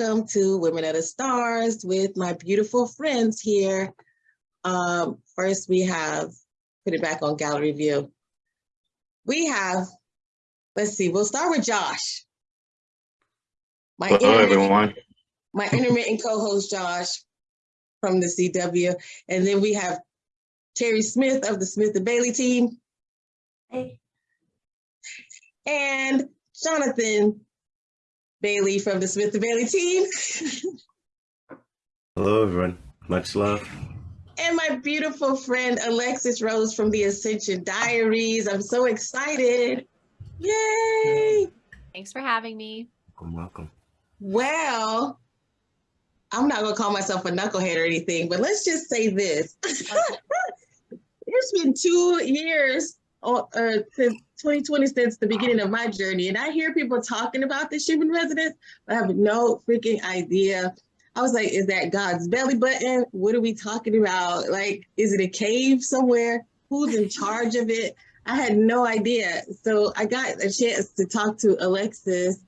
Welcome to Women of the Stars with my beautiful friends here. Um, first, we have, put it back on gallery view. We have, let's see, we'll start with Josh. My Hello, everyone. My intermittent co-host Josh from the CW. And then we have Terry Smith of the Smith and Bailey team Hey, and Jonathan Bailey from the Smith and Bailey team. Hello, everyone. Much love. and my beautiful friend Alexis Rose from the Ascension Diaries. I'm so excited. Yay! thanks for having me. Welcome, welcome. Well, I'm not gonna call myself a knucklehead or anything, but let's just say this. it's been two years since 2020 since the beginning of my journey, and I hear people talking about the Schumann resonance, but I have no freaking idea. I was like, is that God's belly button? What are we talking about? Like, is it a cave somewhere? Who's in charge of it? I had no idea. So I got a chance to talk to Alexis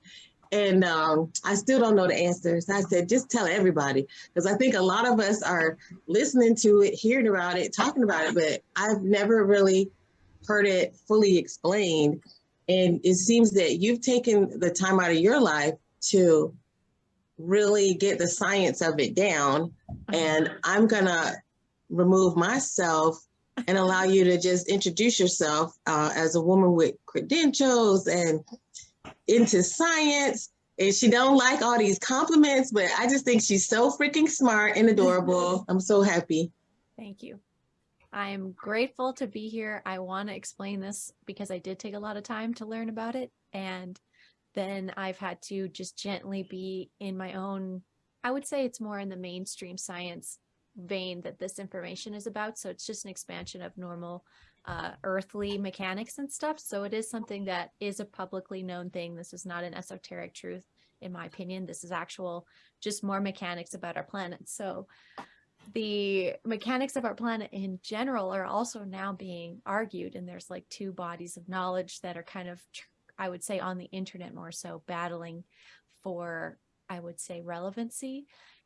and um, I still don't know the answers. I said, just tell everybody, because I think a lot of us are listening to it, hearing about it, talking about it, but I've never really heard it fully explained. And it seems that you've taken the time out of your life to really get the science of it down. And I'm gonna remove myself and allow you to just introduce yourself uh, as a woman with credentials and into science. And she don't like all these compliments, but I just think she's so freaking smart and adorable. I'm so happy. Thank you. I'm grateful to be here. I want to explain this because I did take a lot of time to learn about it. And then I've had to just gently be in my own, I would say it's more in the mainstream science vein that this information is about. So it's just an expansion of normal uh, earthly mechanics and stuff. So it is something that is a publicly known thing. This is not an esoteric truth, in my opinion. This is actual, just more mechanics about our planet. So the mechanics of our planet in general are also now being argued and there's like two bodies of knowledge that are kind of i would say on the internet more so battling for i would say relevancy.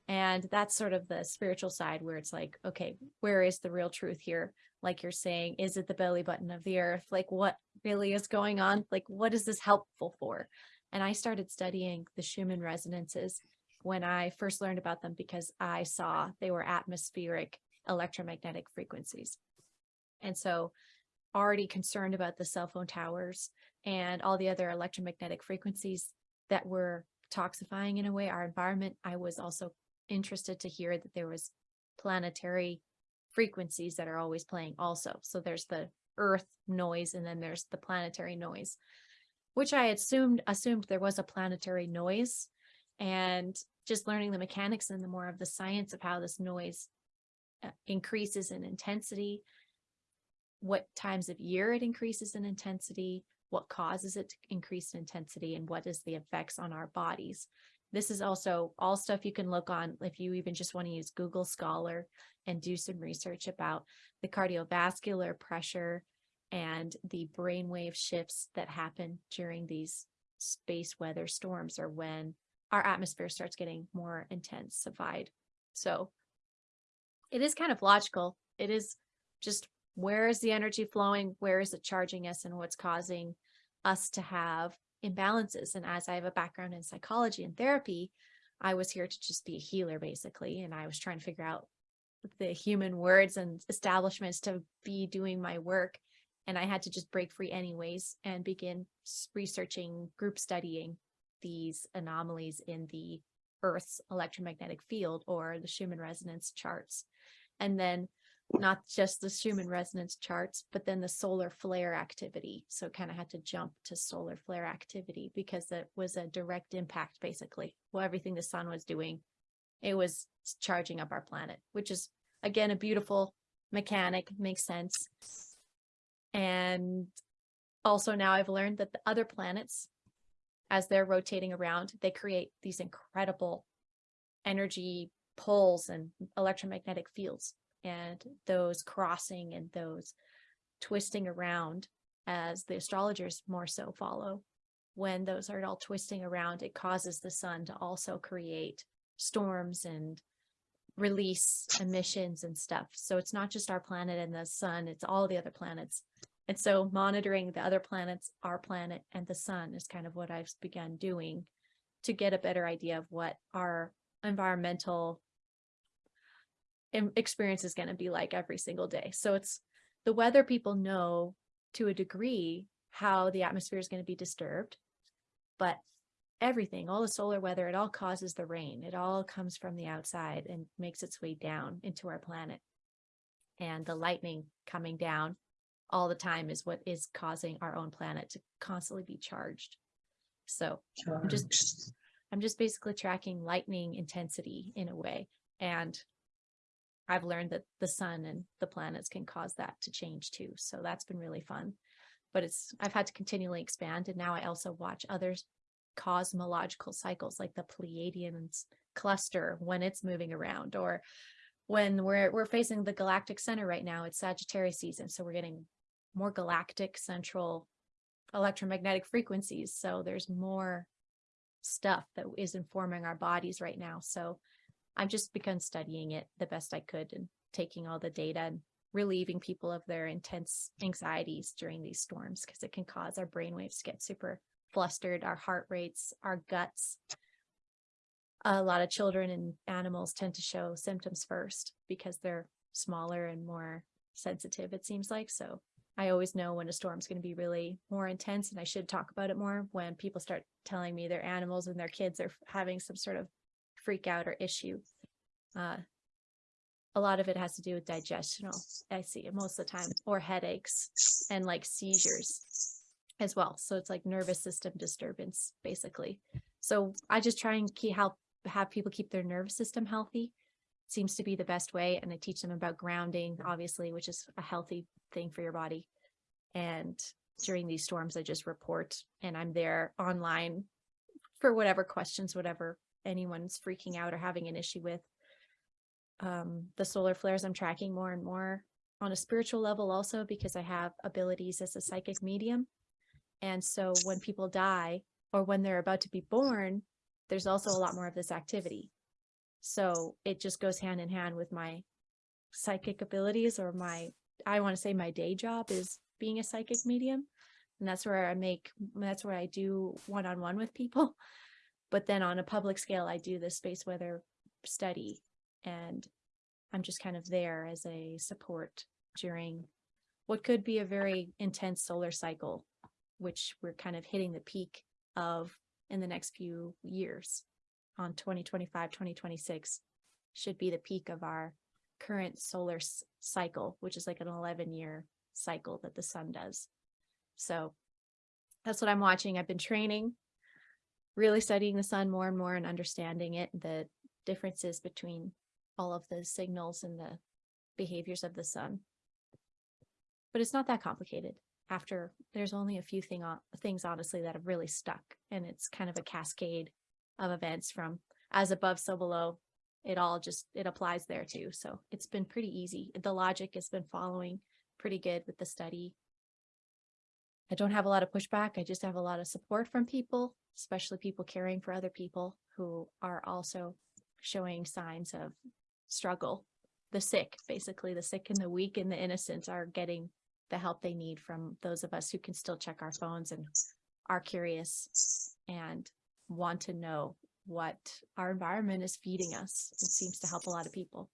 And that's sort of the spiritual side where it's like okay where is the real truth here? Like you're saying is it the belly button of the earth? Like what really is going on? Like what is this helpful for? And i started studying the schumann resonances when I first learned about them because I saw they were atmospheric electromagnetic frequencies. And so already concerned about the cell phone towers and all the other electromagnetic frequencies that were toxifying in a way our environment, I was also interested to hear that there was planetary frequencies that are always playing also. So there's the earth noise and then there's the planetary noise, which I assumed assumed there was a planetary noise and just learning the mechanics and the more of the science of how this noise uh, increases in intensity, what times of year it increases in intensity, what causes it to increase in intensity, and what is the effects on our bodies. This is also all stuff you can look on if you even just want to use Google Scholar and do some research about the cardiovascular pressure and the brainwave shifts that happen during these space weather storms or when our atmosphere starts getting more intensified. So it is kind of logical. It is just where is the energy flowing? Where is it charging us and what's causing us to have imbalances? And as I have a background in psychology and therapy, I was here to just be a healer basically. And I was trying to figure out the human words and establishments to be doing my work. And I had to just break free anyways and begin researching, group studying these anomalies in the Earth's electromagnetic field or the Schumann resonance charts. And then not just the Schumann resonance charts, but then the solar flare activity. So kind of had to jump to solar flare activity because it was a direct impact, basically. Well, everything the sun was doing, it was charging up our planet, which is again a beautiful mechanic, makes sense. And also now I've learned that the other planets as they're rotating around, they create these incredible energy poles and electromagnetic fields. And those crossing and those twisting around as the astrologers more so follow when those are all twisting around, it causes the sun to also create storms and release emissions and stuff. So it's not just our planet and the sun, it's all the other planets. And so monitoring the other planets, our planet and the sun is kind of what I've begun doing to get a better idea of what our environmental experience is going to be like every single day. So it's the weather people know to a degree how the atmosphere is going to be disturbed, but everything, all the solar weather, it all causes the rain. It all comes from the outside and makes its way down into our planet. And the lightning coming down all the time is what is causing our own planet to constantly be charged. So I'm just- I'm just basically tracking lightning intensity in a way. And I've learned that the sun and the planets can cause that to change too. So that's been really fun. But it's, I've had to continually expand. And now I also watch others cosmological cycles like the Pleiadians cluster when it's moving around or when we're we're facing the galactic center right now it's Sagittarius season so we're getting more galactic central electromagnetic frequencies so there's more stuff that is informing our bodies right now so I've just begun studying it the best I could and taking all the data and relieving people of their intense anxieties during these storms because it can cause our brainwaves to get super flustered, our heart rates, our guts. A lot of children and animals tend to show symptoms first because they're smaller and more sensitive, it seems like. So I always know when a storm's going to be really more intense and I should talk about it more when people start telling me their animals and their kids are having some sort of freak out or issue. Uh, a lot of it has to do with digestional, I see it most of the time, or headaches and like seizures as well. So it's like nervous system disturbance, basically. So I just try and keep help have people keep their nervous system healthy. Seems to be the best way. And I teach them about grounding, obviously, which is a healthy thing for your body. And during these storms, I just report and I'm there online for whatever questions, whatever anyone's freaking out or having an issue with. Um, the solar flares I'm tracking more and more on a spiritual level also because I have abilities as a psychic medium. And so when people die or when they're about to be born, there's also a lot more of this activity. So it just goes hand in hand with my psychic abilities or my, I want to say my day job is being a psychic medium. And that's where I make, that's where I do one-on-one with people. But then on a public scale, I do the space weather study and I'm just kind of there as a support during what could be a very intense solar cycle which we're kind of hitting the peak of in the next few years on 2025, 2026 should be the peak of our current solar cycle, which is like an 11 year cycle that the sun does. So that's what I'm watching. I've been training, really studying the sun more and more and understanding it, the differences between all of the signals and the behaviors of the sun. But it's not that complicated after there's only a few thing uh, things honestly that have really stuck and it's kind of a cascade of events from as above so below it all just it applies there too. So it's been pretty easy. The logic has been following pretty good with the study. I don't have a lot of pushback. I just have a lot of support from people especially people caring for other people who are also showing signs of struggle. The sick basically the sick and the weak and the innocent are getting the help they need from those of us who can still check our phones and are curious and want to know what our environment is feeding us. It seems to help a lot of people.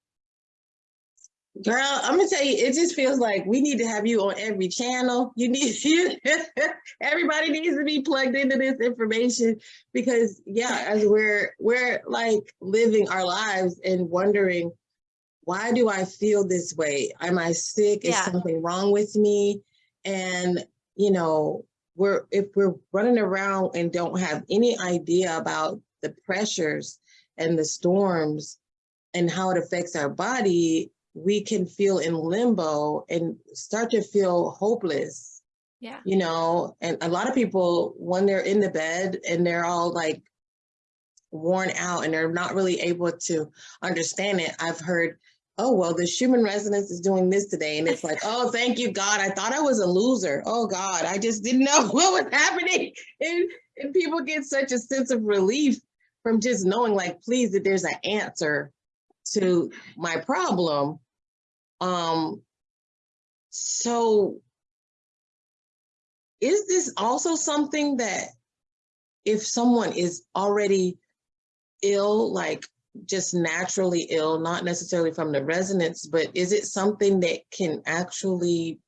Girl, I'm gonna tell you, it just feels like we need to have you on every channel. You need you everybody needs to be plugged into this information because yeah, as we're we're like living our lives and wondering why do I feel this way? Am I sick? Yeah. Is something wrong with me? And, you know, we're if we're running around and don't have any idea about the pressures and the storms and how it affects our body, we can feel in limbo and start to feel hopeless, Yeah. you know. And a lot of people, when they're in the bed and they're all like worn out and they're not really able to understand it, I've heard oh, well, the Schumann resonance is doing this today. And it's like, oh, thank you, God. I thought I was a loser. Oh, God, I just didn't know what was happening. And, and people get such a sense of relief from just knowing like please that there's an answer to my problem. Um so is this also something that if someone is already ill like just naturally ill not necessarily from the resonance but is it something that can actually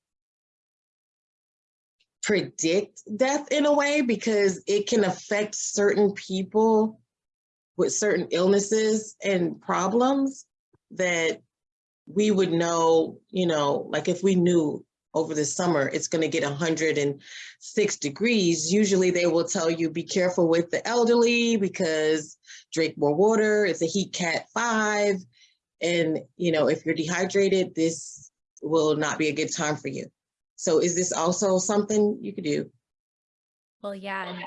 predict death in a way? Because it can affect certain people with certain illnesses and problems that we would know, you know, like if we knew over the summer it's going to get 106 degrees, usually they will tell you be careful with the elderly because drink more water. It's a heat cat five. And, you know, if you're dehydrated, this will not be a good time for you. So is this also something you could do? Well, yeah,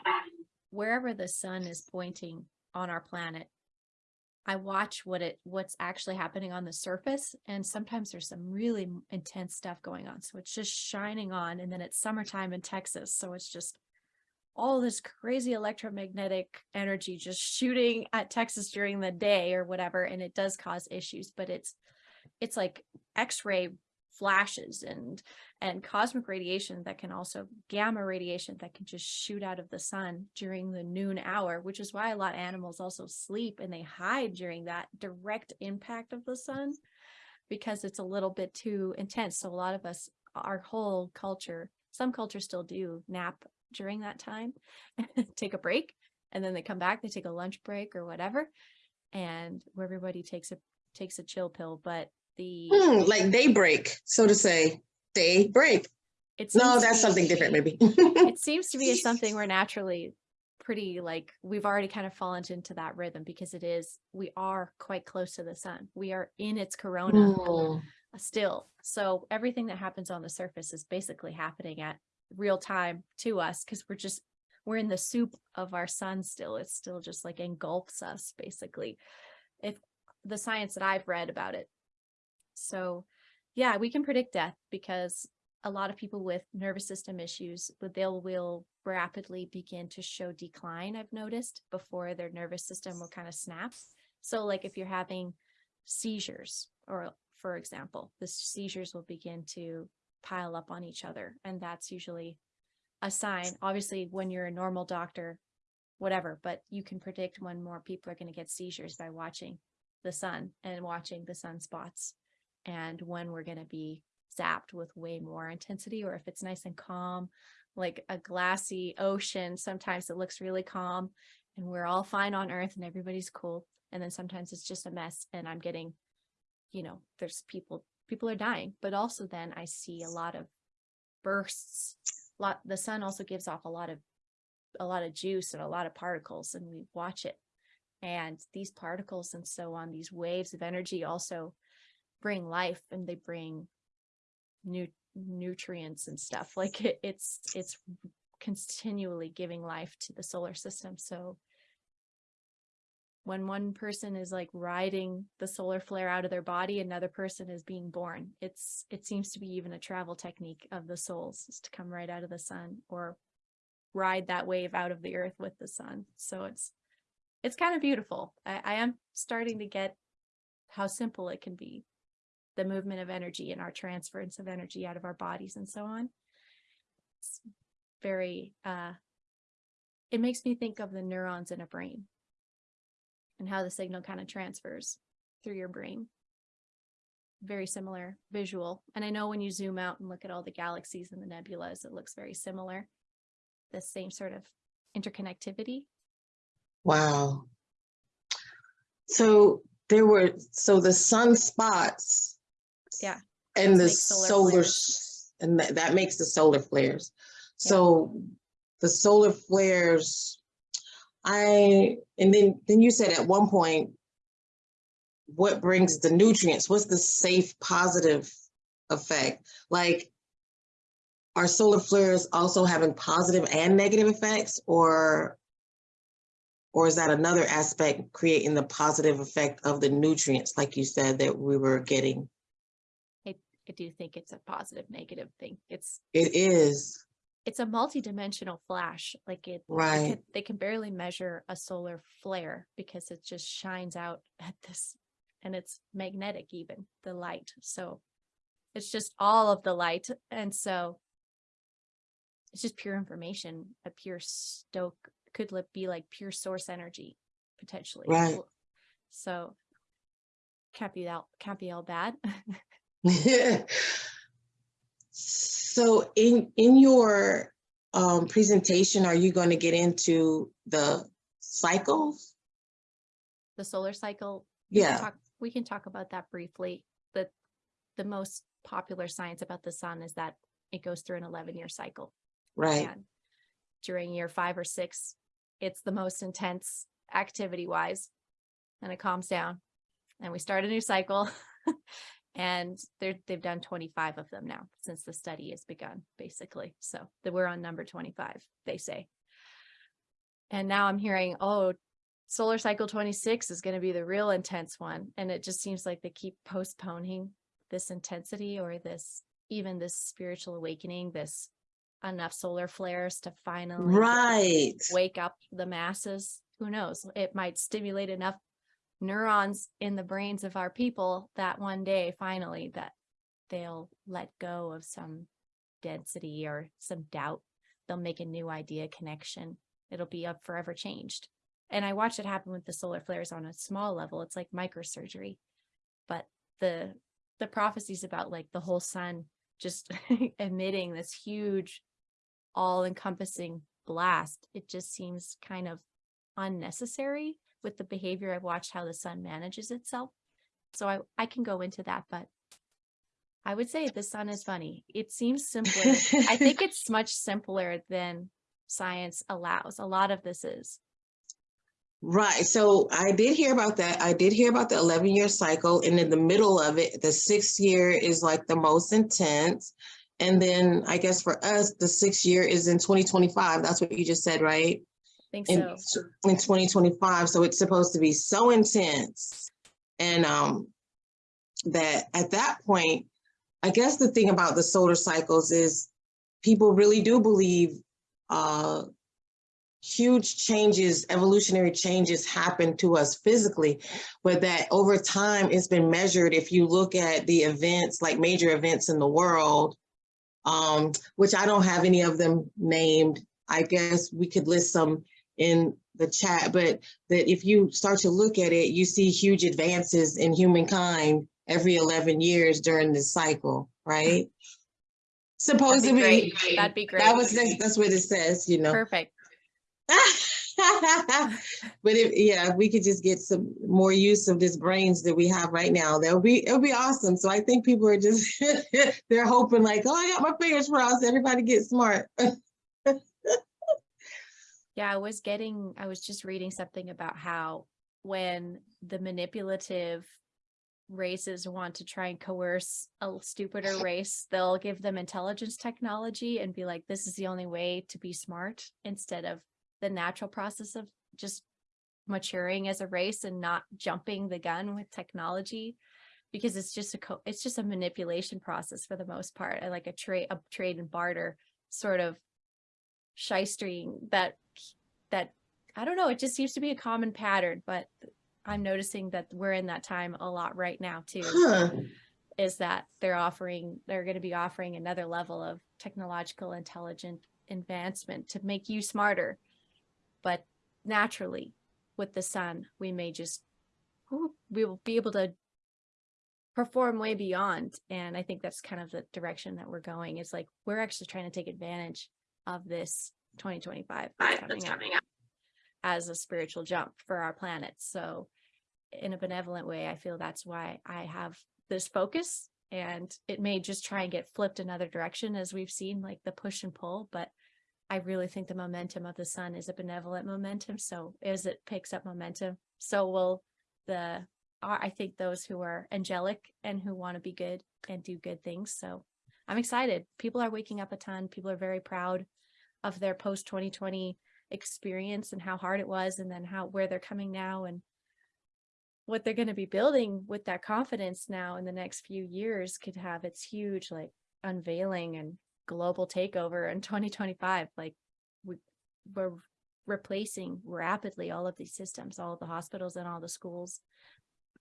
wherever the sun is pointing on our planet, I watch what it what's actually happening on the surface, and sometimes there's some really intense stuff going on. So it's just shining on, and then it's summertime in Texas, so it's just all this crazy electromagnetic energy just shooting at Texas during the day or whatever, and it does cause issues, but it's it's like X-ray flashes and and cosmic radiation that can also gamma radiation that can just shoot out of the sun during the noon hour, which is why a lot of animals also sleep and they hide during that direct impact of the sun because it's a little bit too intense. So a lot of us, our whole culture, some cultures still do nap during that time, take a break, and then they come back, they take a lunch break or whatever, and where everybody takes a takes a chill pill. But the Hmm, like daybreak, so to say, daybreak. it No, that's something be- different maybe. it seems to be something we're naturally pretty like we've already kind of fallen into that rhythm because it is we are quite close to the sun. We are in its corona Hmm, still. So everything that happens on the surface is basically happening at real time to us because we're just we're in the soup of our sun still. It's still just like engulfs us basically. If the science that i've read about it so yeah we can predict death because a lot of people with nervous system issues they'll will rapidly begin to show decline i've noticed before their nervous system will kind of snap. So like if you're having seizures or for example the seizures will begin to pile up on each other and that's usually a sign. Obviously when you're a normal doctor whatever but you can predict when more people are going to get seizures by watching the sun and watching the sunspots and when we're going to be zapped with way more intensity or if it's nice and calm like a glassy ocean sometimes it looks really calm and we're all fine on earth and everybody's cool and then sometimes it's just a mess and i'm getting you know there's people people are dying. But also then i see a lot of bursts a lot the sun also gives off a lot of a lot of juice and a lot of particles and we watch it. And these particles and so on these waves of energy also bring life and they bring new nutrients and stuff like it, it's it's continually giving life to the solar system so when one person is like riding the solar flare out of their body another person is being born. It's it seems to be even a travel technique of the souls is to come right out of the sun or ride that wave out of the earth with the sun so it's it's kind of beautiful. I, I am starting to get how simple it can be the movement of energy and our transference of energy out of our bodies and so on it's very uh it makes me think of the neurons in a brain and how the signal kind of transfers through your brain. Very similar visual. And I know when you zoom out and look at all the galaxies and the nebulas, it looks very similar. The same sort of interconnectivity. Wow. So there were, so the sunspots. Yeah, And the solar flares. and that, that makes the solar flares. So the solar flares, I, and then, then you said at one point, what brings the nutrients? What's the safe positive effect? Like, are solar flares also having positive and negative effects or or is that another aspect creating the positive effect of the nutrients like you said that we were getting I do think it's a positive negative thing. It's it is it's a multi-dimensional flash. Like it, they Right. could- they can barely measure a solar flare because it just shines out at this and it's magnetic even the light. So it's just all of the light. And so it's just pure information, a pure stoke could be like pure source energy potentially. Right. So can't be that can't be all bad. So in, in your um, presentation, are you going to get into the cycles? the solar cycle. we can Yeah, talk- We can talk about that briefly. The, the most popular science about the sun is that it goes through an eleven year cycle. right. And during year five or six, it's the most intense activity wise. And it calms down and we start a new cycle. And they're, they've done twenty-five of them now since the study has begun, basically. So that we're on number twenty-five, they say. And now I'm hearing, oh, solar cycle twenty-six is gonna be the real intense one. And it just seems like they keep postponing this intensity or this, even this spiritual awakening, this enough solar flares to finally Right. wake up the masses. Who knows? It might stimulate enough neurons in the brains of our people that one day finally that they'll let go of some density or some doubt. They'll make a new idea connection. It'll be up forever changed. And I watch it happen with the solar flares on a small level. It's like microsurgery. But the the prophecies about like the whole sun just emitting this huge all encompassing blast, it just seems kind of unnecessary with the behavior. I've watched how the sun manages itself. So I, I can go into that, but I would say the sun is funny. It seems simpler. I think it's much simpler than science allows. A lot of this is. Right. So I did hear about that. I did hear about the 11 year cycle. And in the middle of it, the sixth year is like the most intense. And then I guess for us, the sixth year is in 2025. That's what you just said, right? Think In, in 2025. So it's supposed to be so intense. And um, that at that point, I guess the thing about the solar cycles is people really do believe uh, huge changes, evolutionary changes happen to us physically, but that over time it's been measured. If you look at the events, like major events in the world, um, which I don't have any of them named, I guess we could list some in the chat, but that if you start to look at it, you see huge advances in humankind every 11 years during this cycle, right? That'd Supposedly, be great. That'd be great. that was that's what it says, you know. Perfect. but if yeah, if we could just get some more use of this brains that we have right now, that would be it would be awesome. So I think people are just they're hoping like, oh, I got my fingers crossed, everybody get smart. Yeah, I was getting, I was just reading something about how when the manipulative races want to try and coerce a stupider race, they'll give them intelligence technology and be like, this is the only way to be smart instead of the natural process of just maturing as a race and not jumping the gun with technology because it's just a co- it's just a manipulation process for the most part and like a trade a trade and barter sort of shystering that that I don't know, it just seems to be a common pattern, but I'm noticing that we're in that time a lot right now too. Huh. Is that they're offering, they're going to be offering another level of technological intelligent advancement to make you smarter. But naturally, with the sun, we may just, we will be able to perform way beyond. And I think that's kind of the direction that we're going. It's like we're actually trying to take advantage of this 2025 that's coming up as a spiritual jump for our planet. So in a benevolent way, I feel that's why I have this focus and it may just try and get flipped another direction as we've seen like the push and pull, but I really think the momentum of the sun is a benevolent momentum. So as it picks up momentum, so will the are- I think those who are angelic and who want to be good and do good things. So I'm excited. People are waking up a ton. People are very proud of their post 2020 experience and how hard it was and then how where they're coming now and what they're going to be building with that confidence now in the next few years could have its huge like unveiling and global takeover in 2025 like we we're replacing rapidly all of these systems all of the hospitals and all the schools.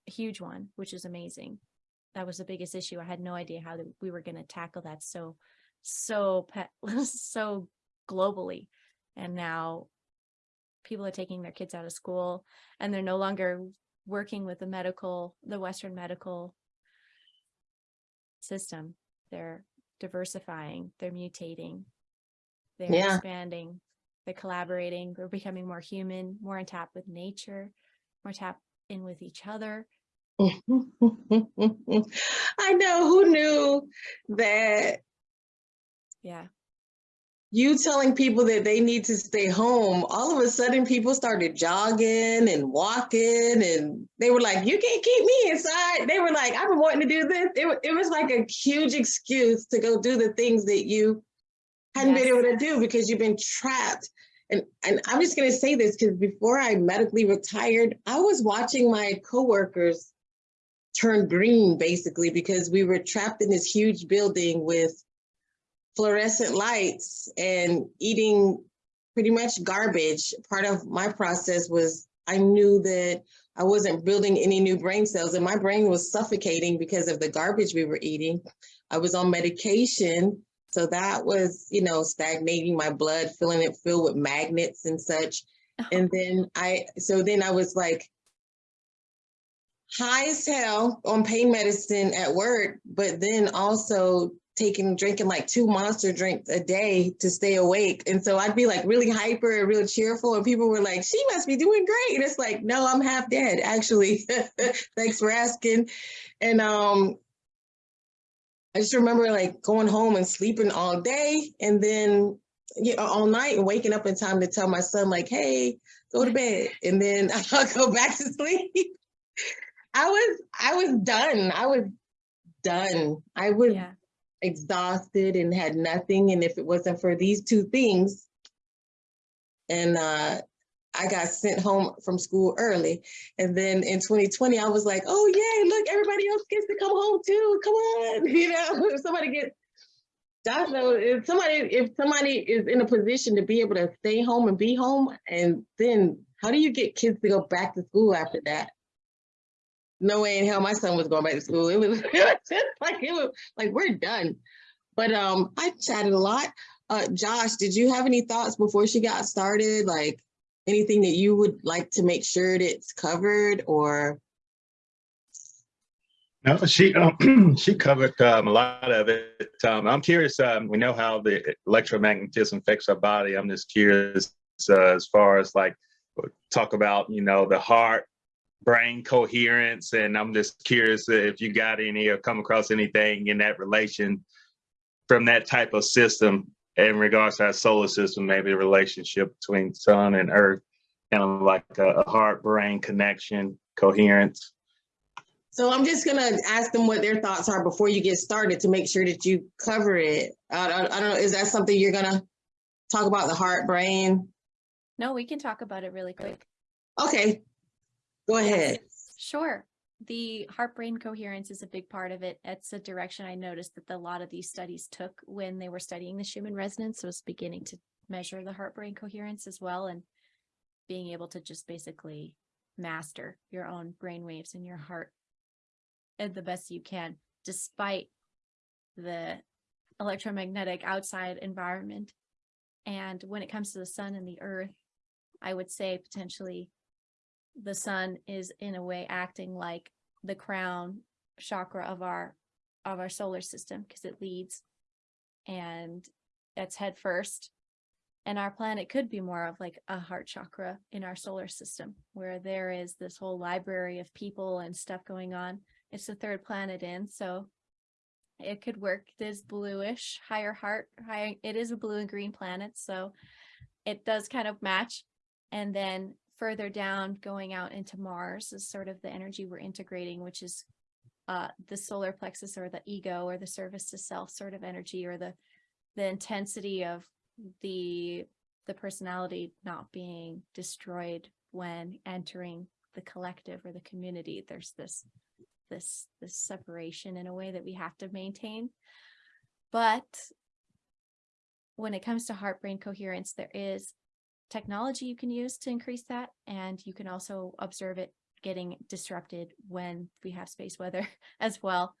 Huge one which is amazing. That was the biggest issue. I had no idea how we were going to tackle that so so so globally and now people are taking their kids out of school and they're no longer working with the medical the western medical system. They're diversifying they're mutating they're Yeah. expanding they're collaborating they're becoming more human more in tap with nature more tap in with each other. I know who knew that yeah you telling people that they need to stay home, all of a sudden people started jogging and walking and they were like, you can't keep me inside. They were like, I've been wanting to do this. It, it was like a huge excuse to go do the things that you hadn't been able to do because you've been trapped. And, and I'm just going to say this because before I medically retired, I was watching my coworkers turn green basically because we were trapped in this huge building with fluorescent lights and eating pretty much garbage. Part of my process was I knew that I wasn't building any new brain cells and my brain was suffocating because of the garbage we were eating. I was on medication. So that was, you know, stagnating my blood, filling it filled with magnets and such. Uh-huh. And then I, so then I was like high as hell on pain medicine at work, but then also taking, drinking like two monster drinks a day to stay awake. And so I'd be like really hyper and real cheerful. And people were like, she must be doing great. And it's like, no, I'm half dead, actually. Thanks for asking. And um, I just remember like going home and sleeping all day and then you know, all night and waking up in time to tell my son, like, hey, go to bed. And then I'll go back to sleep. I was I was done. I was done. I was yeah exhausted and had nothing. And if it wasn't for these two things, and uh, I got sent home from school early. And then in 2020, I was like, oh, yay, look, everybody else gets to come home too. Come on. You know, if somebody gets, Josh knows, if somebody, if somebody is in a position to be able to stay home and be home, and then how do you get kids to go back to school after that? No way in hell my son was going back to school. It was, like, it was like, we're done. But um, I chatted a lot. Uh, Josh, did you have any thoughts before she got started? Like anything that you would like to make sure it's covered or? No, she um, she covered um, a lot of it. Um, I'm curious. Um, we know how the electromagnetism affects our body. I'm just curious uh, as far as like talk about you know the heart brain coherence, and I'm just curious if you got any or come across anything in that relation from that type of system in regards to our solar system, maybe the relationship between sun and earth, kind of like a, a heart brain connection, coherence. So I'm just gonna ask them what their thoughts are before you get started to make sure that you cover it. I, I, I don't know, is that something you're gonna talk about the heart, brain? no we can talk about it really quick Okay, go ahead. Sure. The heart brain coherence is a big part of it. It's a direction I noticed that a lot of these studies took when they were studying the Schumann resonance was beginning to measure the heart brain coherence as well and being able to just basically master your own brain waves in your heart and the best you can despite the electromagnetic outside environment. And when it comes to the sun and the earth, I would say potentially the sun is in a way acting like the crown chakra of our of our solar system because it leads and that's head first. And our planet could be more of like a heart chakra in our solar system where there is this whole library of people and stuff going on. It's the third planet in so it could work this bluish higher heart high it is a blue and green planet so it does kind of match. And then further down going out into mars is sort of the energy we're integrating which is uh the solar plexus or the ego or the service to self sort of energy or the the intensity of the the personality not being destroyed when entering the collective or the community. There's this this this separation in a way that we have to maintain. But when it comes to heart brain coherence, there is technology you can use to increase that. And you can also observe it getting disrupted when we have space weather as well.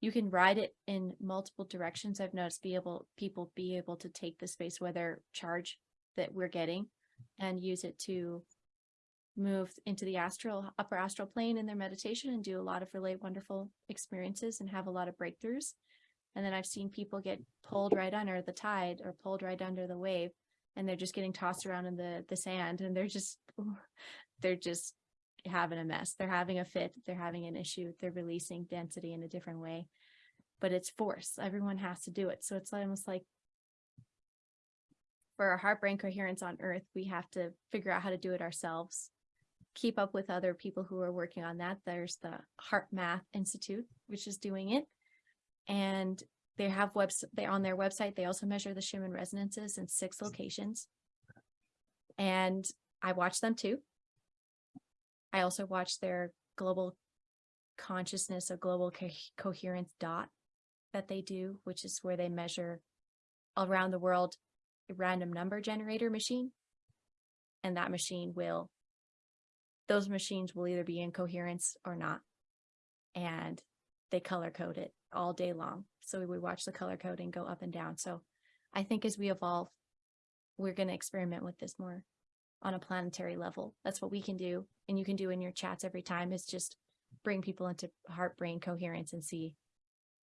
You can ride it in multiple directions. I've noticed be able people be able to take the space weather charge that we're getting and use it to move into the astral upper astral plane in their meditation and do a lot of really wonderful experiences and have a lot of breakthroughs. And then I've seen people get pulled right under the tide or pulled right under the wave and they're just getting tossed around in the the sand and they're just they're just having a mess. They're having a fit, they're having an issue, they're releasing density in a different way. But it's force. Everyone has to do it. So it's almost like for our heart brain coherence on earth, we have to figure out how to do it ourselves. Keep up with other people who are working on that. There's the HeartMath Institute, which is doing it. And they have webs they on their website. They also measure the Schumann resonances in six locations. And I watch them too. I also watch their global consciousness or global co- coherence dot that they do, which is where they measure around the world a random number generator machine. And that machine will, those machines will either be in coherence or not. And they color code it all day long. So we watch the color coding go up and down. So I think as we evolve, we're going to experiment with this more on a planetary level. That's what we can do. And you can do in your chats every time is just bring people into heart brain coherence and see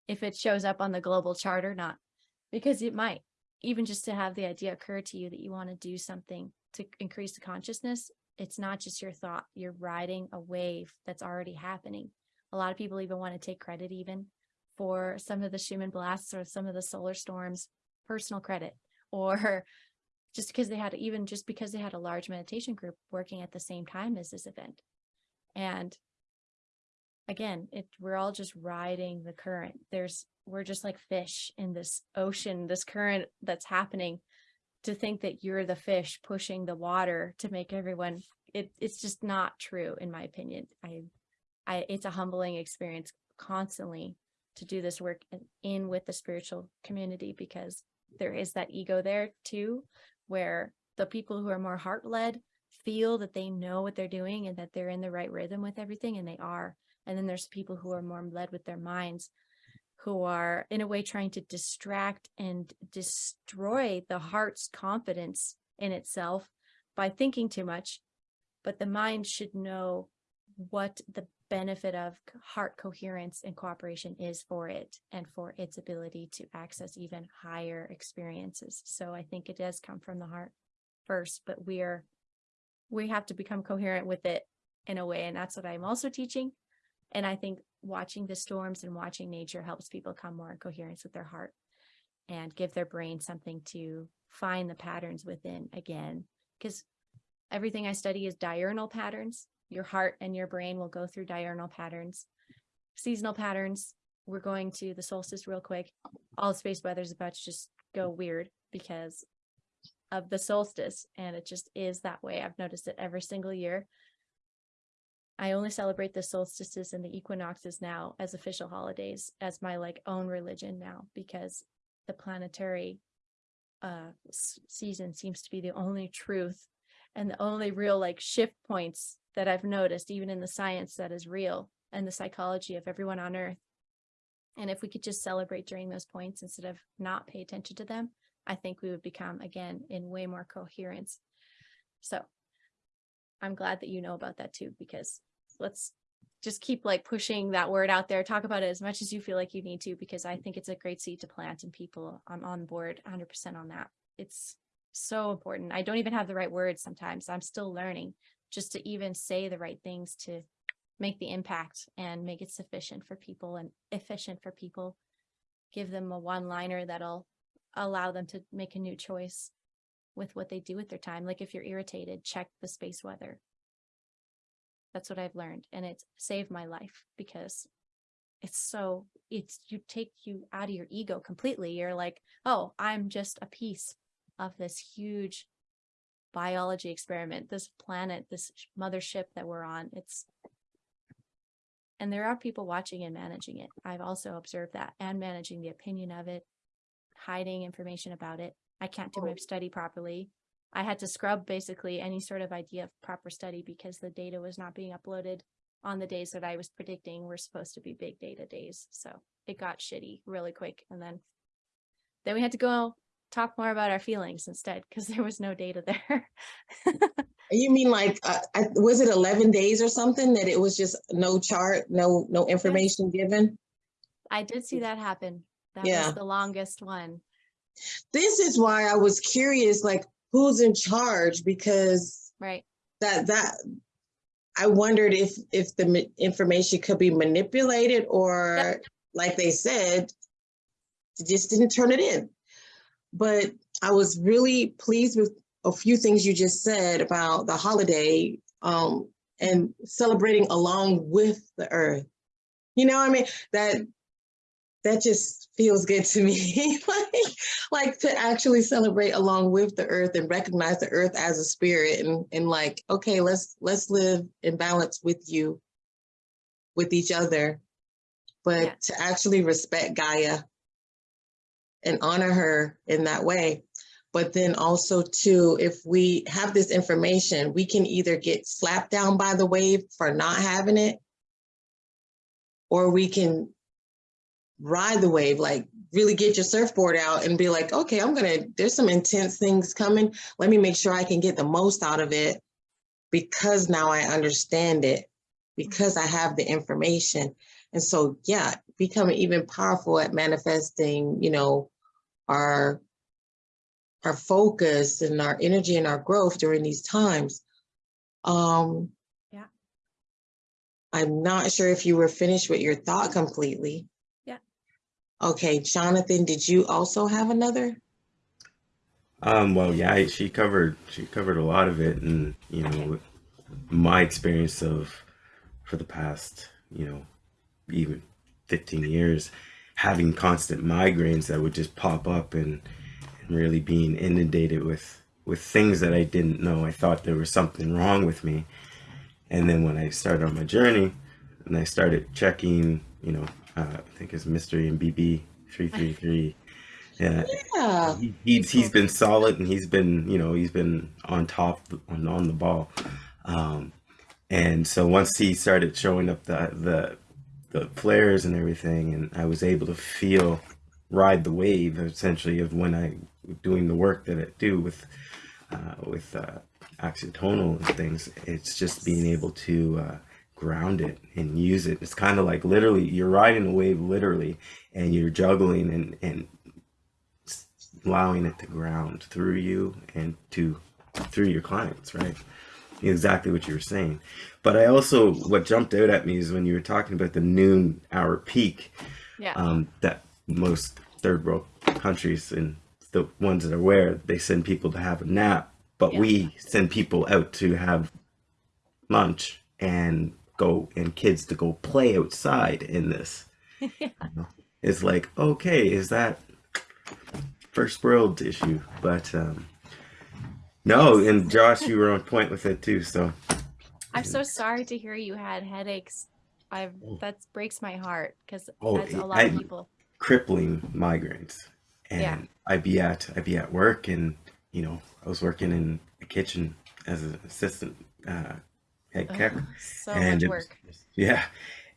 if it shows up on the global chart or not, because it might even just to have the idea occur to you that you want to do something to increase the consciousness. It's not just your thought, you're riding a wave that's already happening. A lot of people even want to take credit even for some of the Schumann blasts or some of the solar storms, personal credit, or just because they had even just because they had a large meditation group working at the same time as this event. And again, it we're all just riding the current. There's we're just like fish in this ocean, this current that's happening. To think that you're the fish pushing the water to make everyone it it's just not true in my opinion. I I it's a humbling experience constantly to do this work in, in with the spiritual community because there is that ego there too where the people who are more heart led feel that they know what they're doing and that they're in the right rhythm with everything and they are. And then there's people who are more led with their minds who are in a way trying to distract and destroy the heart's confidence in itself by thinking too much but the mind should know what the benefit of heart coherence and cooperation is for it and for its ability to access even higher experiences. So I think it does come from the heart first, but we're we have to become coherent with it in a way. And that's what I'm also teaching. And I think watching the storms and watching nature helps people come more in coherence with their heart and give their brain something to find the patterns within again. Because everything I study is diurnal patterns your heart and your brain will go through diurnal patterns, seasonal patterns. We're going to the solstice real quick. All space weather is about to just go weird because of the solstice. And it just is that way. I've noticed it every single year. I only celebrate the solstices and the equinoxes now as official holidays as my like own religion now because the planetary uh season seems to be the only truth and the only real like shift points that I've noticed, even in the science that is real and the psychology of everyone on earth. And if we could just celebrate during those points instead of not pay attention to them, I think we would become again in way more coherence. So I'm glad that you know about that too, because let's just keep like pushing that word out there. Talk about it as much as you feel like you need to, because I think it's a great seed to plant and people I'm on board 100% on that. It's so important. I don't even have the right words sometimes. I'm still learning just to even say the right things to make the impact and make it sufficient for people and efficient for people. Give them a one liner that'll allow them to make a new choice with what they do with their time. Like if you're irritated, check the space weather. That's what I've learned. And it's saved my life because it's so, it's, you take you out of your ego completely. You're like, oh, I'm just a piece of this huge biology experiment, this planet, this mothership that we're on. It's and there are people watching and managing it. I've also observed that and managing the opinion of it, hiding information about it. I can't do my oh. study properly. I had to scrub basically any sort of idea of proper study because the data was not being uploaded on the days that I was predicting were supposed to be big data days. So it got shitty really quick. And then then we had to go talk more about our feelings instead because there was no data there. You mean like, uh, I, was it 11 days or something that it was just no chart, no, no information given? I did see that happen. That Yeah. was the longest one. This is why I was curious, like, who's in charge? Because Right. that, that, I wondered if, if the information could be manipulated or, like they said, just didn't turn it in. But I was really pleased with a few things you just said about the holiday um, and celebrating along with the earth. You know, what I mean, that that just feels good to me. like, like to actually celebrate along with the earth and recognize the earth as a spirit and and like, okay, let's let's live in balance with you, with each other, but to actually respect Gaia and honor her in that way. But then also too, if we have this information, we can either get slapped down by the wave for not having it, or we can ride the wave, like really get your surfboard out and be like, okay, I'm gonna, there's some intense things coming. Let me make sure I can get the most out of it because now I understand it, because I have the information. And so, yeah, becoming even powerful at manifesting, you know, our our focus and our energy and our growth during these times. Um, Yeah. I'm not sure if you were finished with your thought completely. Yeah. Okay, Jonathan, did you also have another? Um, well, yeah, she covered she covered a lot of it, and you know, with my experience of for the past, you know, even 15 years, having constant migraines that would just pop up and, and really being inundated with with things that I didn't know. I thought there was something wrong with me, and then when I started on my journey, and I started checking, you know, uh, I think it's Mystery and BB 333. Yeah, Yeah, he, he's he's been solid and he's been you know he's been on top on on the ball um and so once he started showing up the the the flares and everything and i was able to feel ride the wave essentially of when i doing the work that i do with uh with uh oxytonal and things it's just being able to uh ground it and use it. It's kind of like literally you're riding a wave literally and you're juggling and and allowing it to ground through you and to through your clients right exactly what you were saying but i also what jumped out at me is when you were talking about the noon hour peak Yeah. um, that most third world countries and the ones that are aware they send people to have a nap but Yeah. we send people out to have lunch and go and kids to go play outside in this Yeah. it's like okay is that first world issue but um no and josh you were on point with it too so I'm so sorry to hear you had headaches. I've that breaks my heart because Oh, that's a lot I- of people. crippling migraines and Yeah. i'd be at i'd be at work and you know i was working in the kitchen as an assistant uh head cook Ugh, so and much work. was- yeah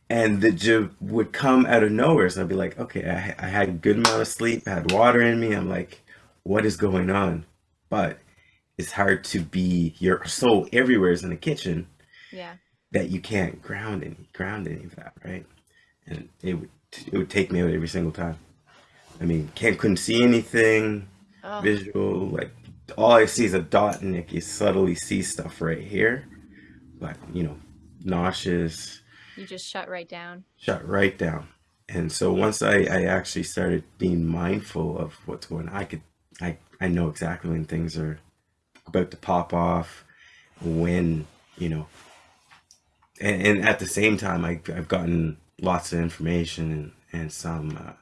and the jib would come out of nowhere so i'd be like okay I, I had a good amount of sleep I had water in me i'm like what is going on but it's hard to be your soul everywhere is in the kitchen Yeah. that you can't ground any ground any of that right? And it would it would take me out every single time. I mean can't couldn't see anything Oh, visual like all i see is a dot and like you subtly see stuff right here but you know nauseous. You just shut right down. shut right down. And so once i i actually started being mindful of what's going on i could i i know exactly when things are about to pop off when you know. And, and at the same time I, i've gotten lots of information and and some uh,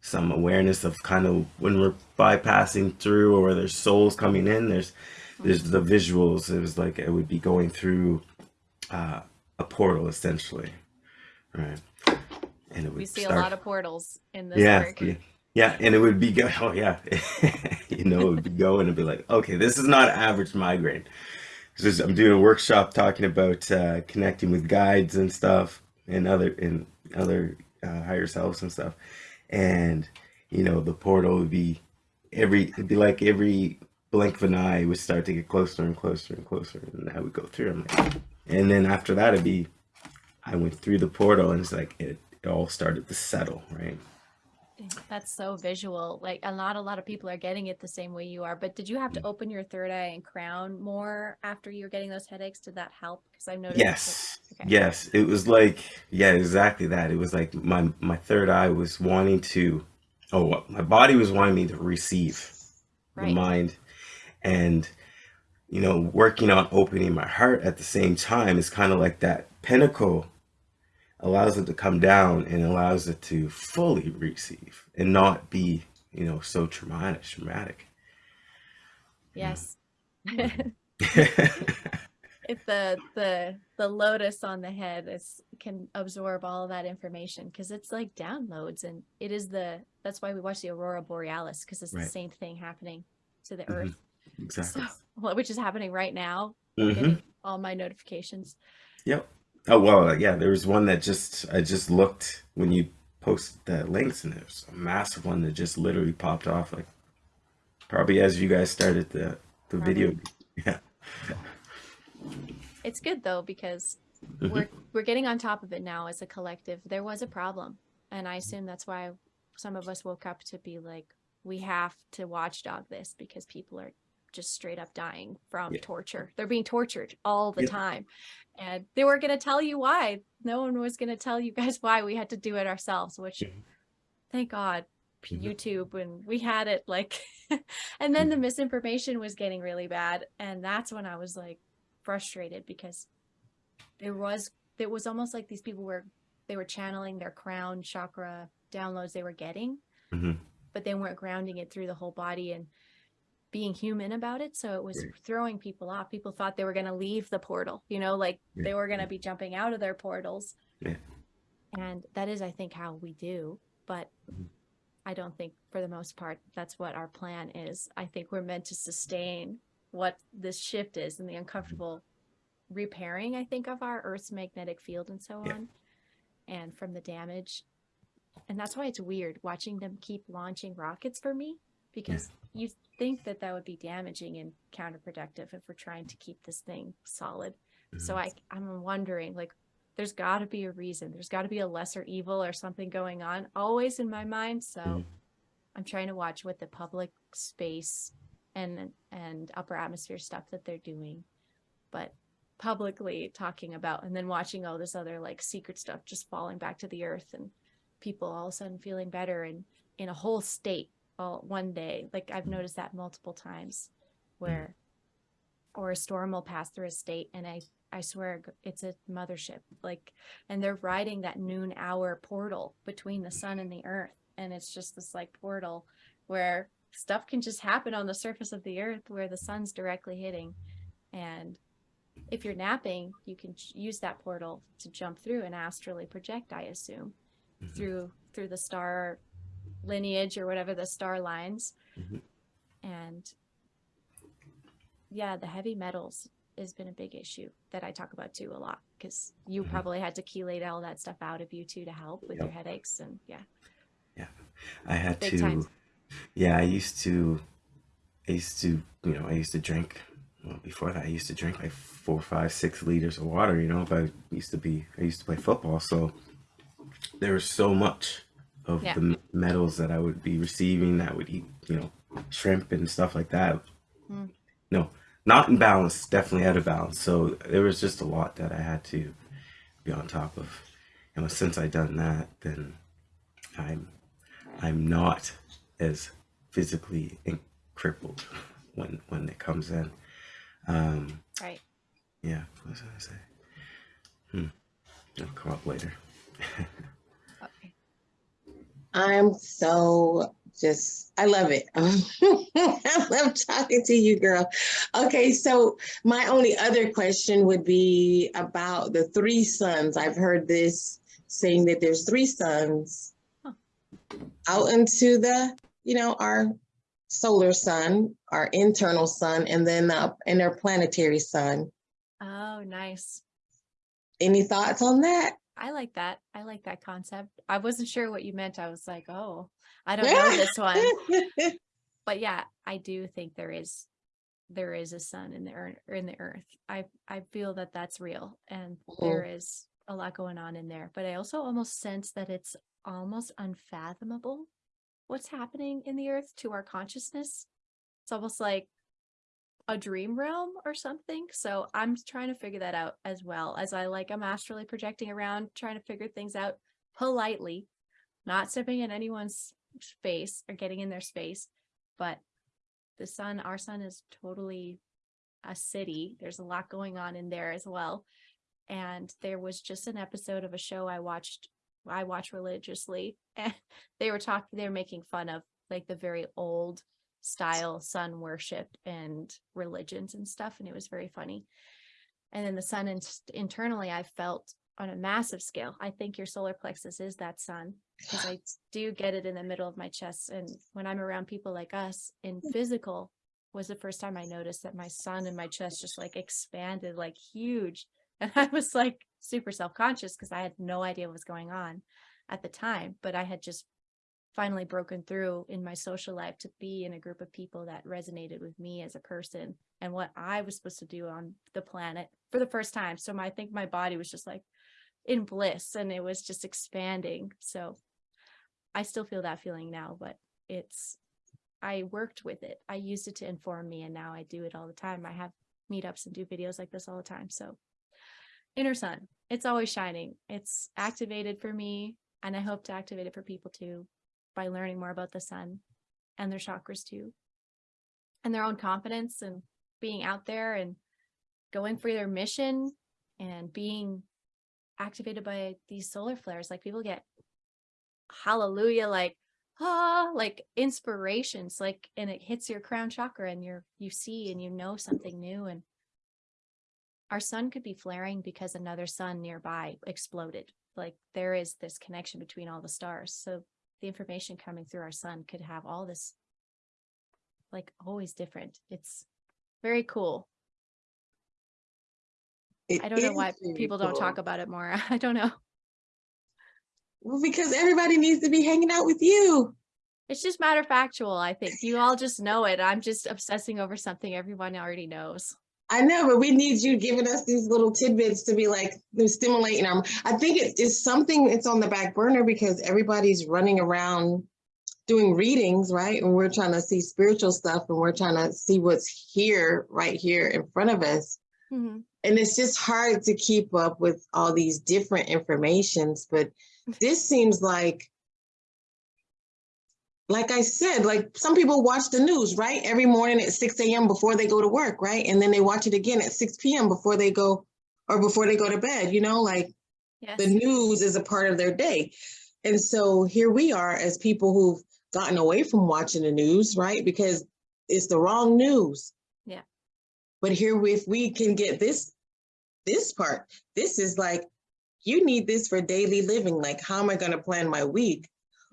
some awareness of kind of when we're bypassing through or there's souls coming in there's there's the visuals. It was like it would be going through uh, a portal essentially right? And it would We see start a lot of portals in this yeah, work. Yeah, and it would be good. Oh yeah, you know, it'd be going and be like, okay, this is not average migraine. I'm doing a workshop talking about uh, connecting with guides and stuff and other and other uh, higher selves and stuff. And you know, the portal would be every it'd be like every blink of an eye would start to get closer and closer and closer, and I would go through. Like, and then after that, it'd be I went through the portal, and it's like it, it all started to settle, right? That's so visual. Like a lot, a lot of people are getting it the same way you are. But did you have to mm. open your third eye and crown more after you were getting those headaches? Did that help? Because I've noticed. that- Yes. Okay. Yes, it was like yeah, exactly that. It was like my my third eye was wanting to oh, my body was wanting me to receive the mind and you know, working on opening my heart at the same time is kind of like that pinnacle allows it to come down and allows it to fully receive and not be, you know, so traumatic, traumatic. Yes. if the the the lotus on the head is can absorb all of that information because it's like downloads and it is the that's why we watch the aurora borealis because it's the same thing happening to the Mhm. earth exactly. so which is happening right now I'm Mhm. all my notifications Yep. Oh well, yeah. There was one that just I just looked when you posted the links, and there's a massive one that just literally popped off, like probably as you guys started the the video. Yeah. it's good though because Mhm. we're we're getting on top of it now as a collective. There was a problem, and I assume that's why some of us woke up to be like, we have to watchdog this because people are just straight up dying from Yeah. torture. They're being tortured all the Yeah. time, and they were going to tell you why. No one was going to tell you guys why. We had to do it ourselves, which, Mhm. thank God. Mhm. YouTube and we had it like and then the misinformation was getting really bad and that's when I was like frustrated because there was it was almost like these people were they were channeling their crown chakra downloads they were getting Mhm. but they weren't grounding it through the whole body and being human about it so it was Right. throwing people off people thought they were going to leave the portal you know like Yeah, they were going to be jumping out of their portals Yeah. and that is i think how we do but Mhm. i don't think for the most part that's what our plan is i think we're meant to sustain what this shift is and the uncomfortable repairing i think of our earth's magnetic field and so Yeah. on and from the damage and that's why it's weird watching them keep launching rockets for me because you think that that would be damaging and counterproductive if we're trying to keep this thing solid so Mhm. i i'm wondering like there's got to be a reason there's got to be a lesser evil or something going on always in my mind so Mhm. i'm trying to watch what the public space and and upper atmosphere stuff that they're doing but publicly talking about and then watching all this other like secret stuff just falling back to the earth and people all of a sudden feeling better and in a whole state one day like i've noticed that multiple times where or a storm will pass through a state and i i swear it's a mothership like and they're riding that noon hour portal between the sun and the earth. And it's just this like portal where stuff can just happen on the surface of the earth where the sun's directly hitting. And if you're napping you can use that portal to jump through and astrally project i assume Mhm. through through the star lineage or whatever the star lines Mhm. and yeah the heavy metals has been a big issue that i talk about too a lot because you Mhm. probably had to chelate all that stuff out of you too to help with your headaches and yeah Yeah, I had Big to. time. Yeah, I used to. I used to, you know, I used to drink. Well, before that, I used to drink like four, five, six liters of water. You know, if I used to be, I used to play football, so there was so much of Yeah. the metals that I would be receiving. I would eat, you know, shrimp and stuff like that. Mm. No, not in balance. Definitely out of balance. So there was just a lot that I had to be on top of. And since I've done that, then I'm I'm not as physically crippled when when it comes in. Um, right yeah, what was I say? Hmm. It'll come up later. I'm so just, I love it. I love talking to you, girl. Okay, so my only other question would be about the three suns. I've heard this saying that there's three suns Huh. out into the, you know, our solar sun, our internal sun, and then uh, and our planetary sun. Oh, nice. Any thoughts on that? I like that. I like that concept. I wasn't sure what you meant. I was like, oh, I don't know this one. But yeah, I do think there is there is a sun in the earth in the earth. I I feel that that's real and Mhm. there is a lot going on in there. But I also almost sense that it's almost unfathomable what's happening in the earth to our consciousness. It's almost like a dream realm or something. So I'm trying to figure that out as well as I like I'm astrally projecting around, trying to figure things out politely, not stepping in anyone's space or getting in their space. But the sun, our sun is totally a city. There's a lot going on in there as well. And there was just an episode of a show I watched, I watch religiously, and they were talking, they were making fun of like the very old style sun worship and religions and stuff. And it was very funny. And then the sun in- internally, I felt on a massive scale. I think your solar plexus is that sun because I do get it in the middle of my chest. And when I'm around people like us in hmm. physical was the first time I noticed that my sun and my chest just like expanded like huge. And I was like super self-conscious because I had no idea what was going on at the time, but I had just finally broken through in my social life to be in a group of people that resonated with me as a person and what I was supposed to do on the planet for the first time. So my, I think my body was just like in bliss and it was just expanding. So I still feel that feeling now, but it's, I worked with it. I used it to inform me and now I do it all the time. I have meetups and do videos like this all the time. So inner sun, it's always shining. It's activated for me and I hope to activate it for people too by learning more about the sun and their chakras too. And their own confidence and being out there and going for their mission and being activated by these solar flares. Like people get hallelujah, like ah, like inspirations, like and it hits your crown chakra and you're you see and you know something new. And our sun could be flaring because another sun nearby exploded. Like there is this connection between all the stars. So the information coming through our sun could have all this like always different. It's very cool. It I don't know why people don't talk about it more. I don't know. Well, because everybody needs to be hanging out with you. It's just matter factual, I think. You all just know it. I'm just obsessing over something everyone already knows. I know, but we need you giving us these little tidbits to be like they're stimulating our. I think it is something. It's on the back burner because everybody's running around doing readings, right? And we're trying to see spiritual stuff, and we're trying to see what's here, right here in front of us. Mhm. And it's just hard to keep up with all these different informations. But this seems like like I said, like some people watch the news, right? Every morning at 6 a.m. before they go to work, right? And then they watch it again at 6 p.m. before they go or before they go to bed, you know, like Yes. the news is a part of their day. And so here we are as people who've gotten away from watching the news, right? Because it's the wrong news. Yeah. But here, we- if we can get this, this part, this is like, you need this for daily living. Like, how am I going to plan my week?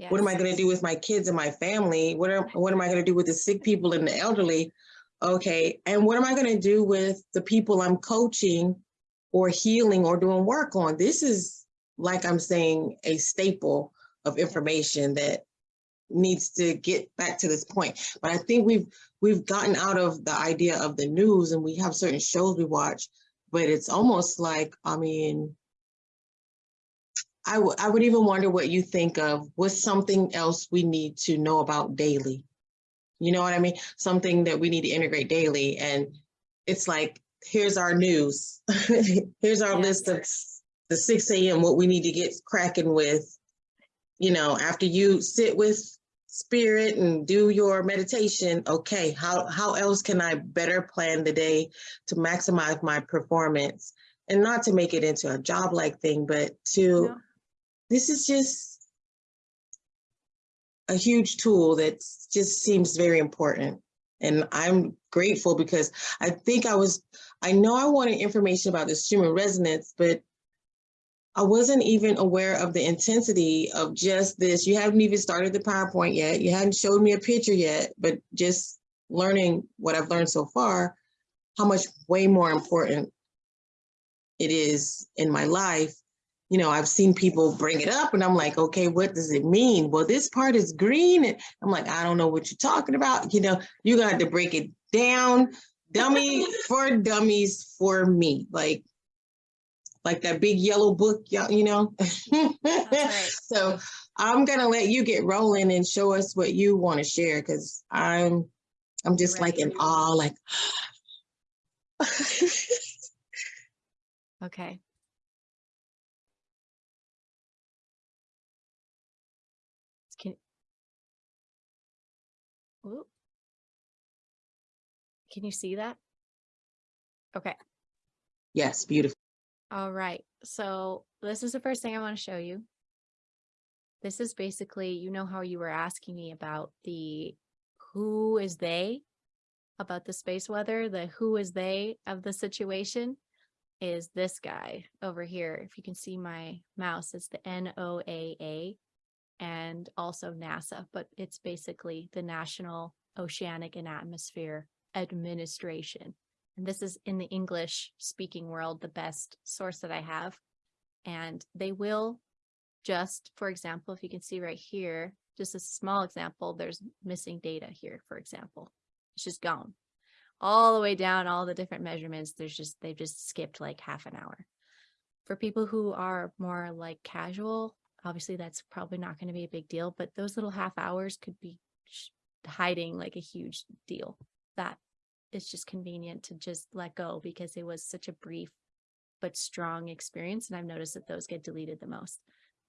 What am I going to do with my kids and my family? What am, what am I going to do with the sick people and the elderly? Okay, and what am I going to do with the people I'm coaching or healing or doing work on? This is, like I'm saying, a staple of information that needs to get back to this point. But I think we've we've gotten out of the idea of the news and we have certain shows we watch, but it's almost like, I mean, I would I would even wonder what you think of what's something else we need to know about daily. You know what I mean? Something that we need to integrate daily. And it's like, here's our news. here's our list of the 6 a.m. what we need to get cracking with. You know, after you sit with spirit and do your meditation, okay, how how else can I better plan the day to maximize my performance? And not to make it into a job like thing, but to No. This is just a huge tool that just seems very important. And I'm grateful because I think I was, I know I wanted information about this human resonance, but I wasn't even aware of the intensity of just this. You haven't even started the PowerPoint yet. You hadn't showed me a picture yet, but just learning what I've learned so far, how much way more important it is in my life. You know, I've seen people bring it up and I'm like, okay, what does it mean? Well, this part is green. And I'm like, I don't know what you're talking about. You know, you got to break it down, dummy for dummies for me. Like, like that big yellow book, y'all, you know? right. So I'm gonna let you get rolling and show us what you want to share because I'm I'm just like in awe, like Okay. Can you see that? Okay. yes, beautiful. All right. So this is the first thing I want to show you. This is basically, you know how you were asking me about the who is they about the space weather, the who is they of the situation is this guy over here. If you can see my mouse, it's the NOAA and also NASA, but it's basically the National Oceanic and Atmosphere Administration. And this is in the English speaking world, the best source that I have. And they will just, for example, if you can see right here, just a small example, there's missing data here, for example. It's just gone. All the way down, all the different measurements, there's just, they've just skipped like half an hour. For people who are more like casual, obviously that's probably not going to be a big deal, but those little half hours could be hiding like a huge deal. That it's just convenient to just let go because it was such a brief but strong experience. And I've noticed that those get deleted the most.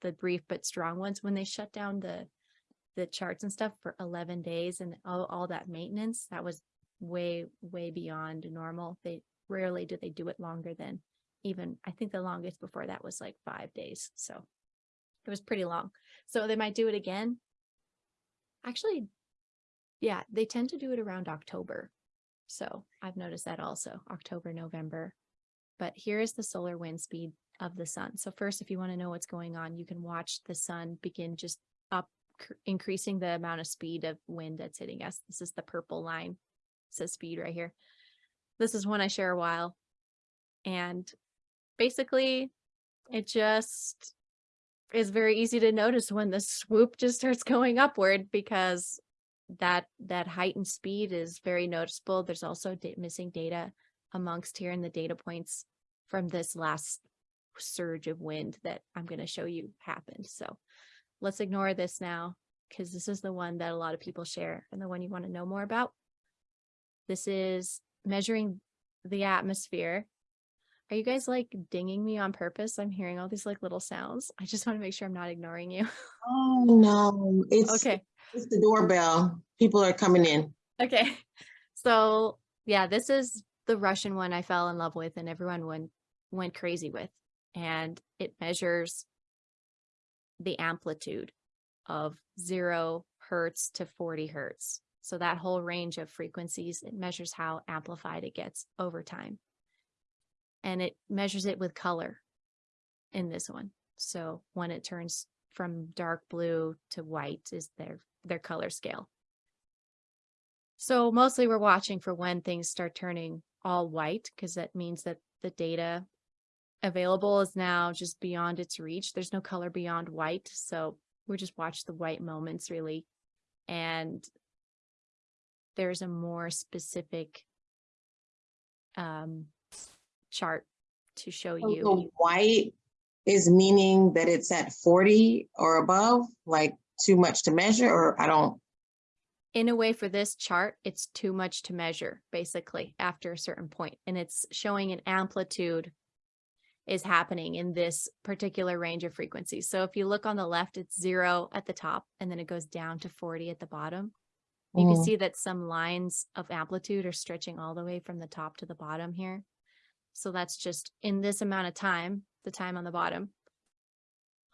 The brief but strong ones, when they shut down the the charts and stuff for 11 days and all, all that maintenance, that was way, way beyond normal. They rarely do they do it longer than even, I think the longest before that was like five days. So it was pretty long. So they might do it again. Actually, yeah, they tend to do it around October. So I've noticed that also October, November. But here is the solar wind speed of the sun. So first, if you want to know what's going on, you can watch the sun begin just up, increasing the amount of speed of wind that's hitting us. This is the purple line. It says speed right here. This is one I share a while. And basically, it just is very easy to notice when the swoop just starts going upward because that that heightened speed is very noticeable. There's also missing data amongst here in the data points from this last surge of wind that I'm going to show you happened. So let's ignore this now because this is the one that a lot of people share and the one you want to know more about. This is measuring the atmosphere. Are you guys like dinging me on purpose? I'm hearing all these like little sounds. I just want to make sure I'm not ignoring you. Oh no, it's okay. It's the doorbell. People are coming in. Okay. So yeah, this is the Russian one I fell in love with and everyone went went crazy with. And it measures the amplitude of zero hertz to 40 hertz. So that whole range of frequencies, it measures how amplified it gets over time. And it measures it with color in this one. So when it turns from dark blue to white is their their color scale. So mostly we're watching for when things start turning all white because that means that the data available is now just beyond its reach. There's no color beyond white. So we just watch the white moments really. And there's a more specific um, chart to show So you. the white is meaning that it's at 40 or above, like too much to measure, or I don't. in a way for this chart, it's too much to measure basically after a certain point, and it's showing an amplitude is happening in this particular range of frequencies. So if you look on the left, it's zero at the top and then it goes down to 40 at the bottom. You can Mm. see that some lines of amplitude are stretching all the way from the top to the bottom here. So that's just in this amount of time, the time on the bottom,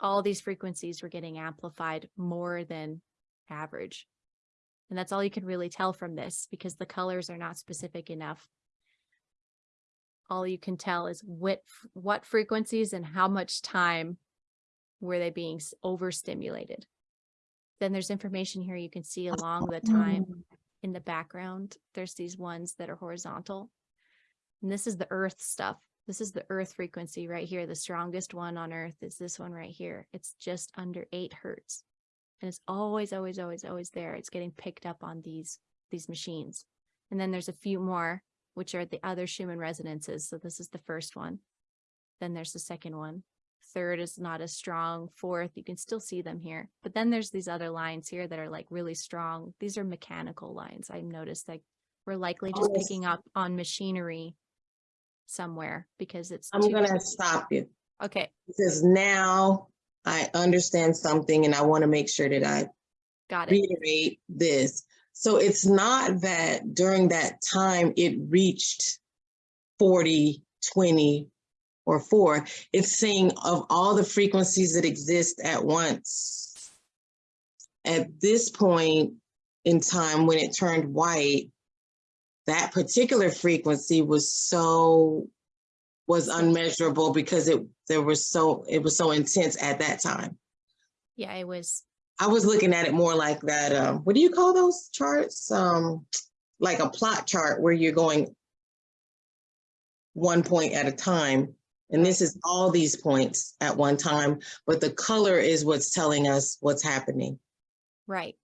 all these frequencies were getting amplified more than average. And that's all you can really tell from this because the colors are not specific enough all you can tell is what, what frequencies and how much time were they being overstimulated. Then there's information here you can see along the time mm. in the background. There's these ones that are horizontal. And this is the earth stuff. This is the earth frequency right here. The strongest one on earth is this one right here. It's just under eight hertz. And it's always, always, always, always there. It's getting picked up on these, these machines. And then there's a few more, which are the other Schumann resonances. So this is the first one. Then there's the second one. Third is not as strong. Fourth, you can still see them here. But then there's these other lines here that are like really strong. These are mechanical lines. I've noticed that we're likely just Oh, yes. picking up on machinery somewhere because it's I'm gonna stop you okay. because now I understand something and I want to make sure that I Got it. reiterate this. So it's not that during that time it reached 40, 20, or four. It's saying of all the frequencies that exist at once. At this point in time, when it turned white, that particular frequency was so was unmeasurable because it there was so it was so intense at that time. Yeah, it was I was looking at it more like that. Um, what do you call those charts? Um, like a plot chart where you're going one point at a time. And this is all these points at one time, but the color is what's telling us what's happening. right.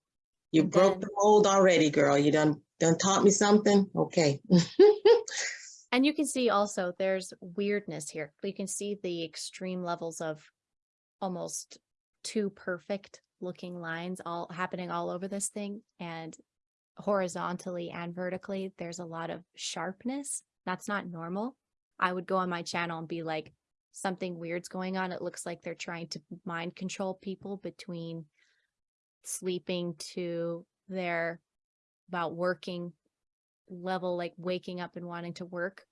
You And broke then- the mold already, girl. You done done taught me something. Okay. And you can see also there's weirdness here. You can see the extreme levels of almost too perfect looking lines all happening all over this thing. And horizontally and vertically, there's a lot of sharpness. That's not normal. I would go on my channel and be like, something weird's going on. It looks like they're trying to mind control people between sleeping to their about working level, like waking up and wanting to work.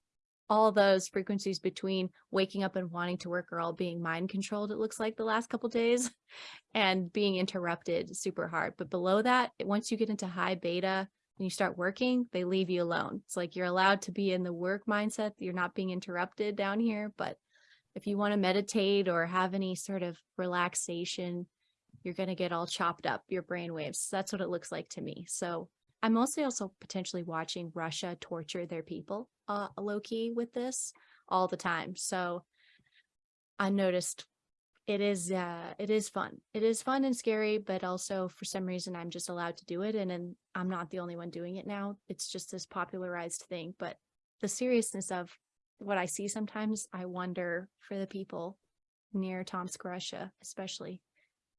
All those frequencies between waking up and wanting to work are all being mind controlled, it looks like the last couple days, and being interrupted super hard. But below that, once you get into high beta and you start working, they leave you alone. It's like you're allowed to be in the work mindset. You're not being interrupted down here. But if you want to meditate or have any sort of relaxation, you're going to get all chopped up, your brain waves. That's what it looks like to me. So I'm mostly also potentially watching Russia torture their people uh, low key with this all the time. So I noticed it is uh it is fun. It is fun and scary, but also for some reason I'm just allowed to do it and, and I'm not the only one doing it now. It's just this popularized thing, but the seriousness of what I see sometimes, I wonder for the people near Tomsk, Russia, especially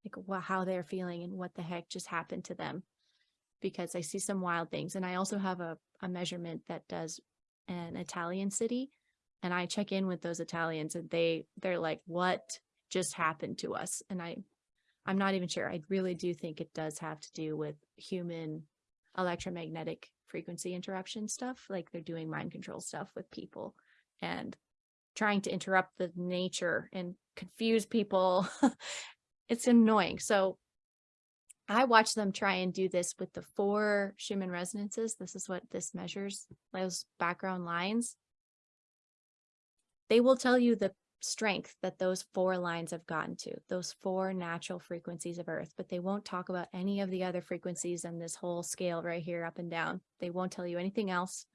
like how they're feeling and what the heck just happened to them because I see some wild things. And I also have a, a measurement that does an Italian city. And I check in with those Italians and they they're like, what just happened to us? And I I'm not even sure. I really do think it does have to do with human electromagnetic frequency interruption stuff. Like they're doing mind control stuff with people and trying to interrupt the nature and confuse people. it's annoying. So I watch them try and do this with the four Schumann resonances. This is what this measures, those background lines. They will tell you the strength that those four lines have gotten to, those four natural frequencies of Earth, but they won't talk about any of the other frequencies on this whole scale right here, up and down. They won't tell you anything else.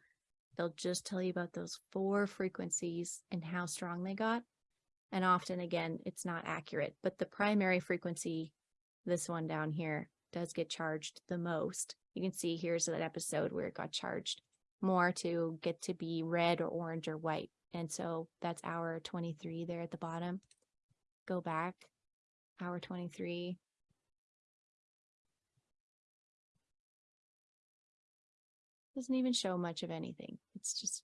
They'll just tell you about those four frequencies and how strong they got. And often, again, it's not accurate, but the primary frequency this one down here does get charged the most. You can see here's that episode where it got charged more to get to be red or orange or white. And so that's hour 23 there at the bottom. Go back, hour 23. Doesn't even show much of anything. It's just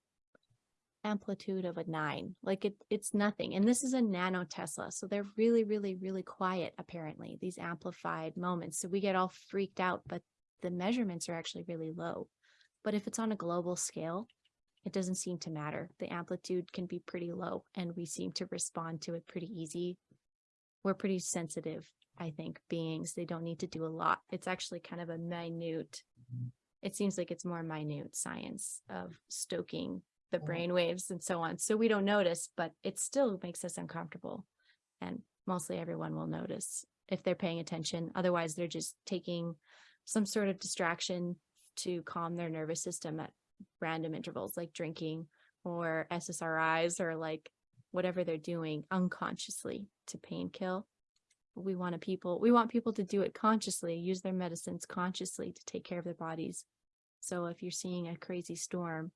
amplitude of a nine. Like it, it's nothing. And this is a nano Tesla. So they're really, really, really quiet, apparently, these amplified moments. So we get all freaked out, but the measurements are actually really low. But if it's on a global scale, it doesn't seem to matter. The amplitude can be pretty low and we seem to respond to it pretty easy. We're pretty sensitive, I think, beings. They don't need to do a lot. It's actually kind of a minute, it seems like it's more minute science of stoking the Mhm. brain waves and so on. So we don't notice, but it still makes us uncomfortable. And mostly everyone will notice if they're paying attention. Otherwise, they're just taking some sort of distraction to calm their nervous system at random intervals, like drinking or SSRIs or like whatever they're doing unconsciously to pain kill. We want to people we want people to do it consciously, use their medicines consciously to take care of their bodies. So if you're seeing a crazy storm,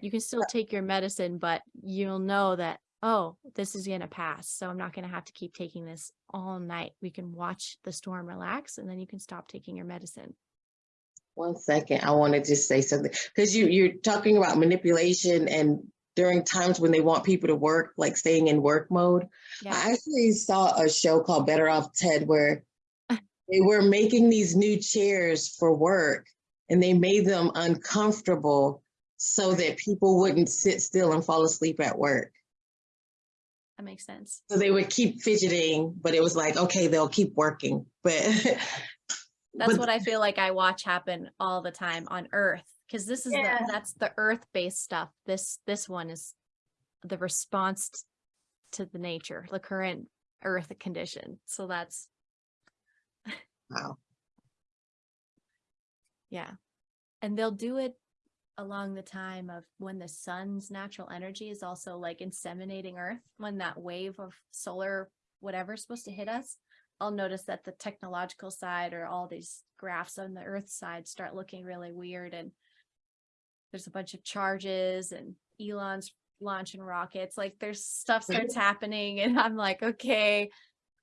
you can still take your medicine, but you'll know that, oh, this is going to pass. So I'm not going to have to keep taking this all night. We can watch the storm relax and then you can stop taking your medicine. One second, I want to just say something because you you're talking about manipulation and during times when they want people to work, like staying in work mode. Yeah. I actually saw a show called Better Off Ted where they were making these new chairs for work and they made them uncomfortable so that people wouldn't sit still and fall asleep at work. That makes sense. So they would keep fidgeting, but it was like, okay, they'll keep working. But That's but- what I feel like I watch happen all the time on Earth because this is Yeah. the that's the Earth-based stuff. This this one is the response to the nature, the current Earth condition. So that's Wow. yeah, and they'll do it along the time of when the sun's natural energy is also like inseminating Earth. When that wave of solar whatever is supposed to hit us, I'll notice that the technological side or all these graphs on the earth side start looking really weird and there's a bunch of charges and Elon's launching rockets like there's stuff starts happening and I'm like okay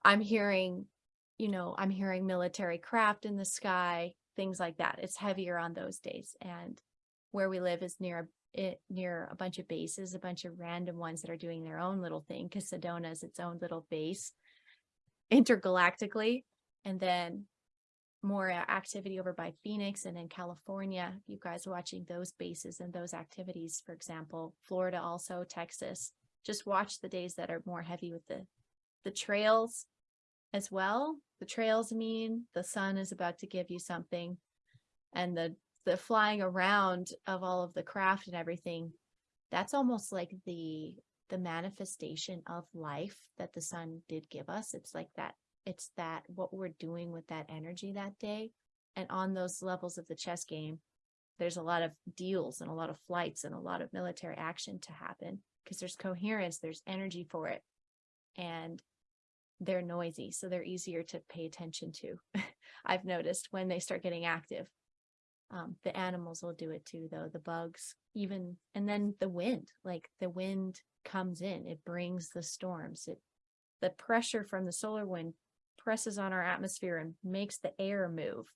I'm hearing you know I'm hearing military craft in the sky things like that it's heavier on those days and where we live is near it near a bunch of bases a bunch of random ones that are doing their own little thing because Sedona is its own little base intergalactically and then more activity over by Phoenix and in California. You guys watching those bases and those activities, for example, Florida also, Texas. Just watch the days that are more heavy with the the trails as well. The trails mean the sun is about to give you something and the the flying around of all of the craft and everything that's almost like the the manifestation of life that the sun did give us. It's like that it's that what we're doing with that energy that day. And on those levels of the chess game there's a lot of deals and a lot of flights and a lot of military action to happen because there's coherence there's energy for it. And they're noisy so they're easier to pay attention to. I've noticed when they start getting active um, the animals will do it too though the bugs even and then the wind like the wind comes in it brings the storms it the pressure from the solar wind presses on our atmosphere and makes the air move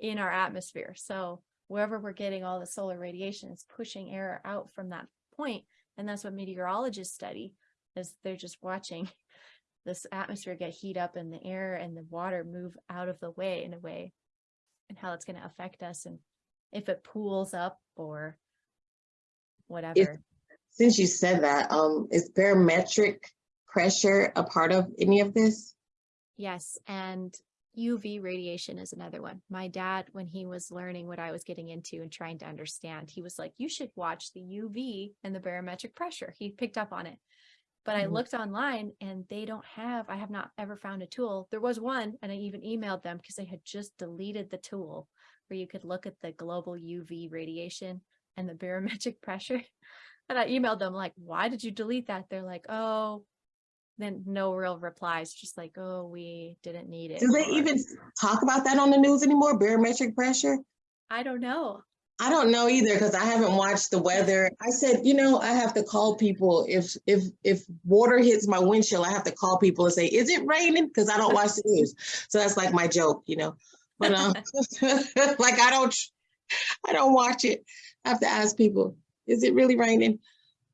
in our atmosphere. So wherever we're getting all the solar radiation is pushing air out from that point and that's what meteorologists study is they're just watching this atmosphere get heat up and the air and the water move out of the way in a way and how it's going to affect us and if it pools up or whatever. Since you said that, um, is barometric pressure a part of any of this? Yes, and UV radiation is another one. My dad, when he was learning what I was getting into and trying to understand, he was like, you should watch the UV and the barometric pressure. He picked up on it. But I Mhm. looked online and they don't have, I have not ever found a tool. There was one, and I even emailed them because they had just deleted the tool where you could look at the global UV radiation and the barometric pressure. And I emailed them like, why did you delete that? They're like, oh, then no real replies, just like, oh, we didn't need it. Do they even talk about that on the news anymore, barometric pressure? I don't know. I don't know either because I haven't watched the weather. I said, you know, I have to call people if if if water hits my windshield, I have to call people and say, "Is it raining?" Because I don't watch the news. So that's like my joke, you know. But um, like I don't, I don't watch it. I have to ask people, "Is it really raining?"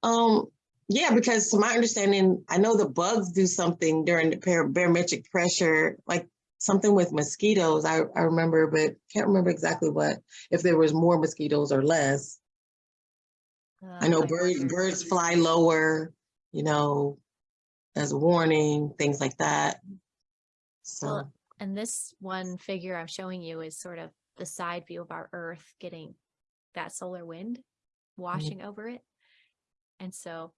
Um, yeah, because to my understanding, I know the bugs do something during the barometric pressure, like something with mosquitoes. I I remember, but can't remember exactly what if there was more mosquitoes or less. I know Uh, birds birds fly lower, you know, as a warning, things like that. So Well, and this one figure I'm showing you is sort of the side view of our Earth getting that solar wind washing over it. And so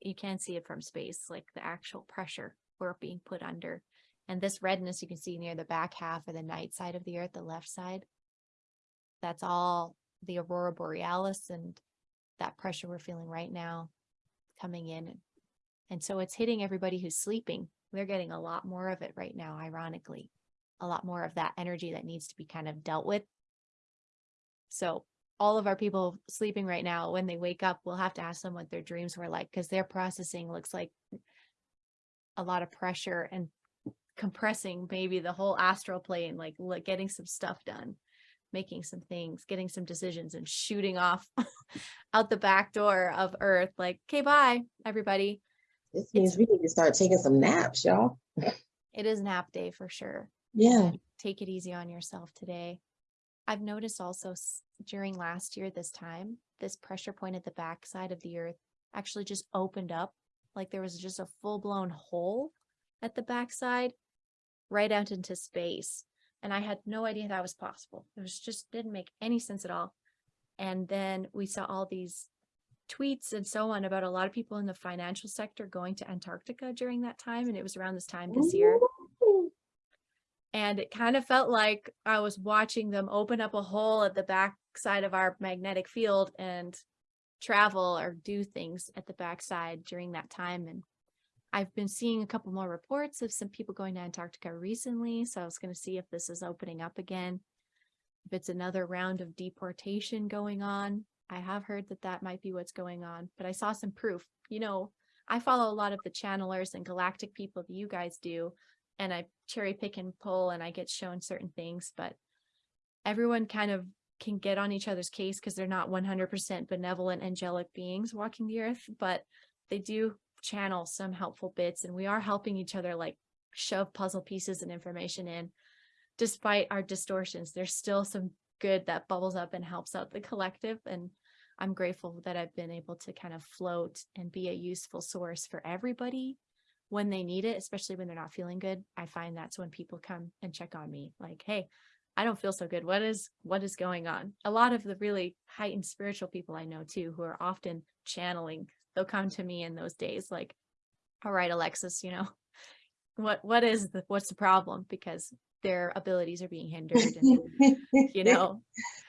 you can see it from space, like the actual pressure we're being put under. And this redness you can see near the back half or the night side of the earth, the left side. That's all the aurora borealis and that pressure we're feeling right now coming in. And so it's hitting everybody who's sleeping. We're getting a lot more of it right now, ironically. A lot more of that energy that needs to be kind of dealt with. So all of our people sleeping right now, when they wake up, we'll have to ask them what their dreams were like because their processing looks like a lot of pressure and compressing maybe the whole astral plane, like look, getting some stuff done, making some things, getting some decisions and shooting off out the back door of Earth. Like, okay, bye, everybody. This means we need to start taking some naps, y'all. It is nap day for sure. Yeah. Take it easy on yourself today. I've noticed also during last year, this time, this pressure point at the back side of the earth actually just opened up. Like there was just a full blown hole at the backside right out into space. And I had no idea that was possible. It was just didn't make any sense at all. And then we saw all these tweets and so on about a lot of people in the financial sector going to Antarctica during that time. And it was around this time this year. And it kind of felt like I was watching them open up a hole at the back side of our magnetic field and travel or do things at the backside during that time. And I've been seeing a couple more reports of some people going to Antarctica recently. So I was going to see if this is opening up again. If it's another round of deportation going on. I have heard that that might be what's going on, but I saw some proof. You know, I follow a lot of the channelers and galactic people that you guys do, and I cherry pick and pull and I get shown certain things, but everyone kind of can get on each other's case because they're not 100% benevolent angelic beings walking the earth, but they do channel some helpful bits and we are helping each other like shove puzzle pieces and information in. Despite our distortions, there's still some good that bubbles up and helps out the collective and I'm grateful that I've been able to kind of float and be a useful source for everybody when they need it, especially when they're not feeling good. I find that's when people come and check on me like, hey, I don't feel so good. What is what is going on? A lot of the really heightened spiritual people I know too, who are often channeling, they'll come to me in those days like, all right, Alexis, you know, what what is the what's the problem? Because their abilities are being hindered and you know,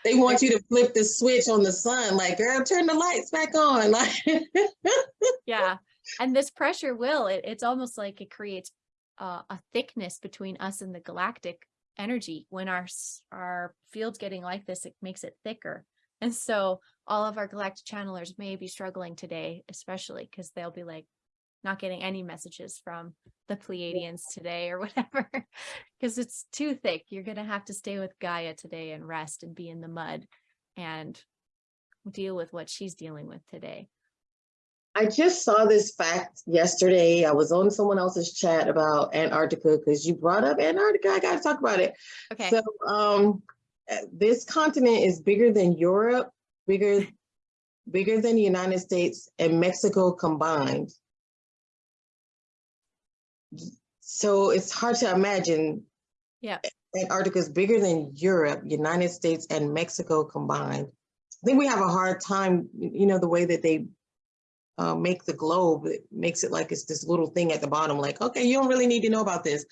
they want you to flip the switch on the sun, like, girl, turn the lights back on. Like, yeah. And this pressure will, it, it's almost like it creates uh, a thickness between us and the galactic energy. When our our field's getting like this, it makes it thicker. And so all of our galactic channelers may be struggling today, especially because they'll be like not getting any messages from the Pleiadians today or whatever, because it's too thick. You're going to have to stay with Gaia today and rest and be in the mud and deal with what she's dealing with today. I just saw this fact yesterday. I was on someone else's chat about Antarctica because you brought up Antarctica. I got to talk about it. Okay. So, um, this continent is bigger than Europe, bigger, bigger than the United States and Mexico combined. So it's hard to imagine. Yeah. Antarctica is bigger than Europe, United States, and Mexico combined. I think we have a hard time, you know, the way that they uh, make the globe, it makes it like it's this little thing at the bottom, like, okay, you don't really need to know about this.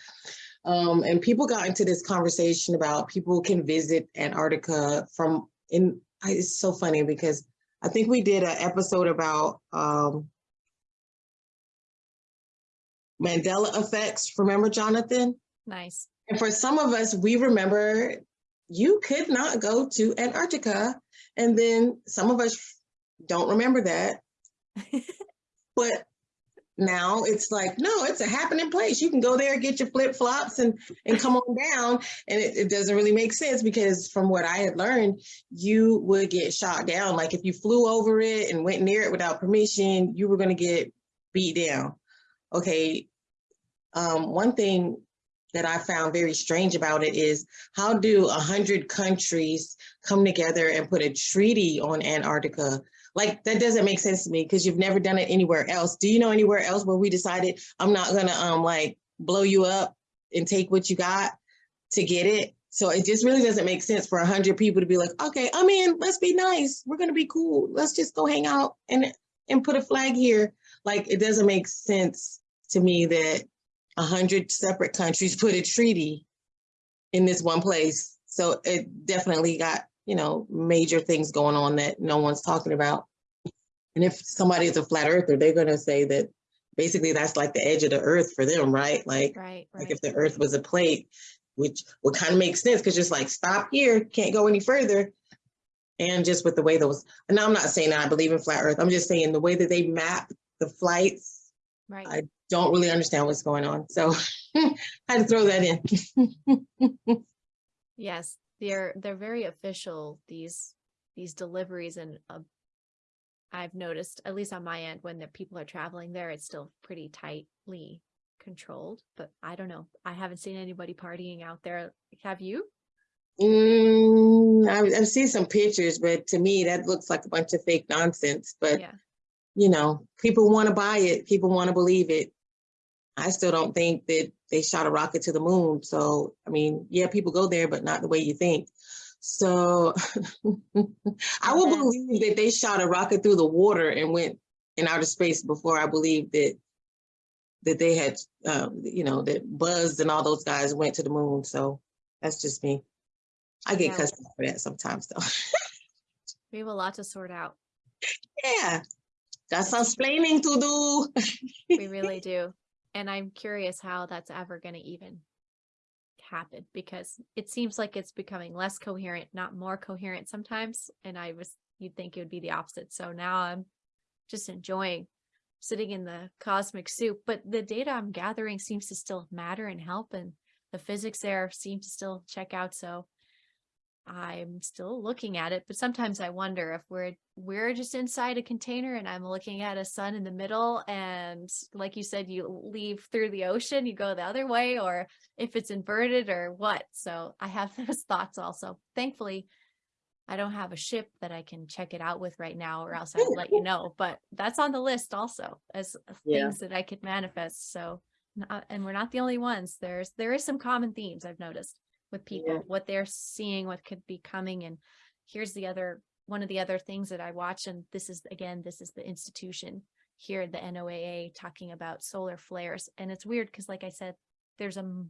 Um, and people got into this conversation about people can visit Antarctica from in, it's so funny because I think we did an episode about um, Mandela effects. Remember, Jonathan? Nice. And for some of us, we remember you could not go to Antarctica. And then some of us don't remember that. But now it's like, no, it's a happening place. You can go there, get your flip flops and, and come on down. And it, it doesn't really make sense because from what I had learned, you would get shot down. Like if you flew over it and went near it without permission, you were going to get beat down. Okay. Um, one thing that I found very strange about it is how do a hundred countries come together and put a treaty on Antarctica? Like that doesn't make sense to me because you've never done it anywhere else. Do you know anywhere else where we decided I'm not gonna um like blow you up and take what you got to get it? So it just really doesn't make sense for a hundred people to be like, okay, I'm in, let's be nice. We're gonna be cool. Let's just go hang out and, and put a flag here. Like, it doesn't make sense to me that a hundred separate countries put a treaty in this one place. So it definitely got, you know, major things going on that no one's talking about. And if somebody is a flat earther, they're gonna say that basically that's like the edge of the earth for them, right? Like, Right, like if the earth was a plate, which would kind of make sense because just like stop here, can't go any further. And just with the way those, and I'm not saying I believe in flat earth, I'm just saying the way that they map the flights, Right. I don't really understand what's going on. So I had to throw that in. Yes, they're they're very official, these these deliveries and uh, I've noticed, at least on my end, when the people are traveling there, it's still pretty tightly controlled, but I don't know. I haven't seen anybody partying out there. Have you? Mm, I've, I've seen some pictures, but to me, that looks like a bunch of fake nonsense. But, Yeah. you know, people want to buy it. People want to believe it. I still don't think that they shot a rocket to the moon. So, I mean, yeah, people go there, but not the way you think. So I will believe that they shot a rocket through the water and went in outer space before I believe that that they had, um, you know, that Buzz and all those guys went to the moon. So that's just me. I get Yeah. cussed for that sometimes though. We have a lot to sort out. yeah, got some explaining to do. We really do. And I'm curious how that's ever going to even happen because it seems like it's becoming less coherent, not more coherent sometimes. And I was, you'd think it would be the opposite. So now I'm just enjoying sitting in the cosmic soup. But the data I'm gathering seems to still matter and help. And the physics there seem to still check out. So I'm still looking at it, but sometimes I wonder if we're we're just inside a container and I'm looking at a sun in the middle and like you said you leave through the ocean, you go the other way or if it's inverted or what. So I have those thoughts also. Thankfully, I don't have a ship that I can check it out with right now or else I'd let you know, but that's on the list also as Yeah. things that I could manifest. So not, uh, and we're not the only ones. There's there is some common themes I've noticed with people, Yeah. what they're seeing, what could be coming. And here's the other one of the other things that I watch, and this is again, this is the institution here, the NOAA talking about solar flares. And it's weird because, like I said, there's a,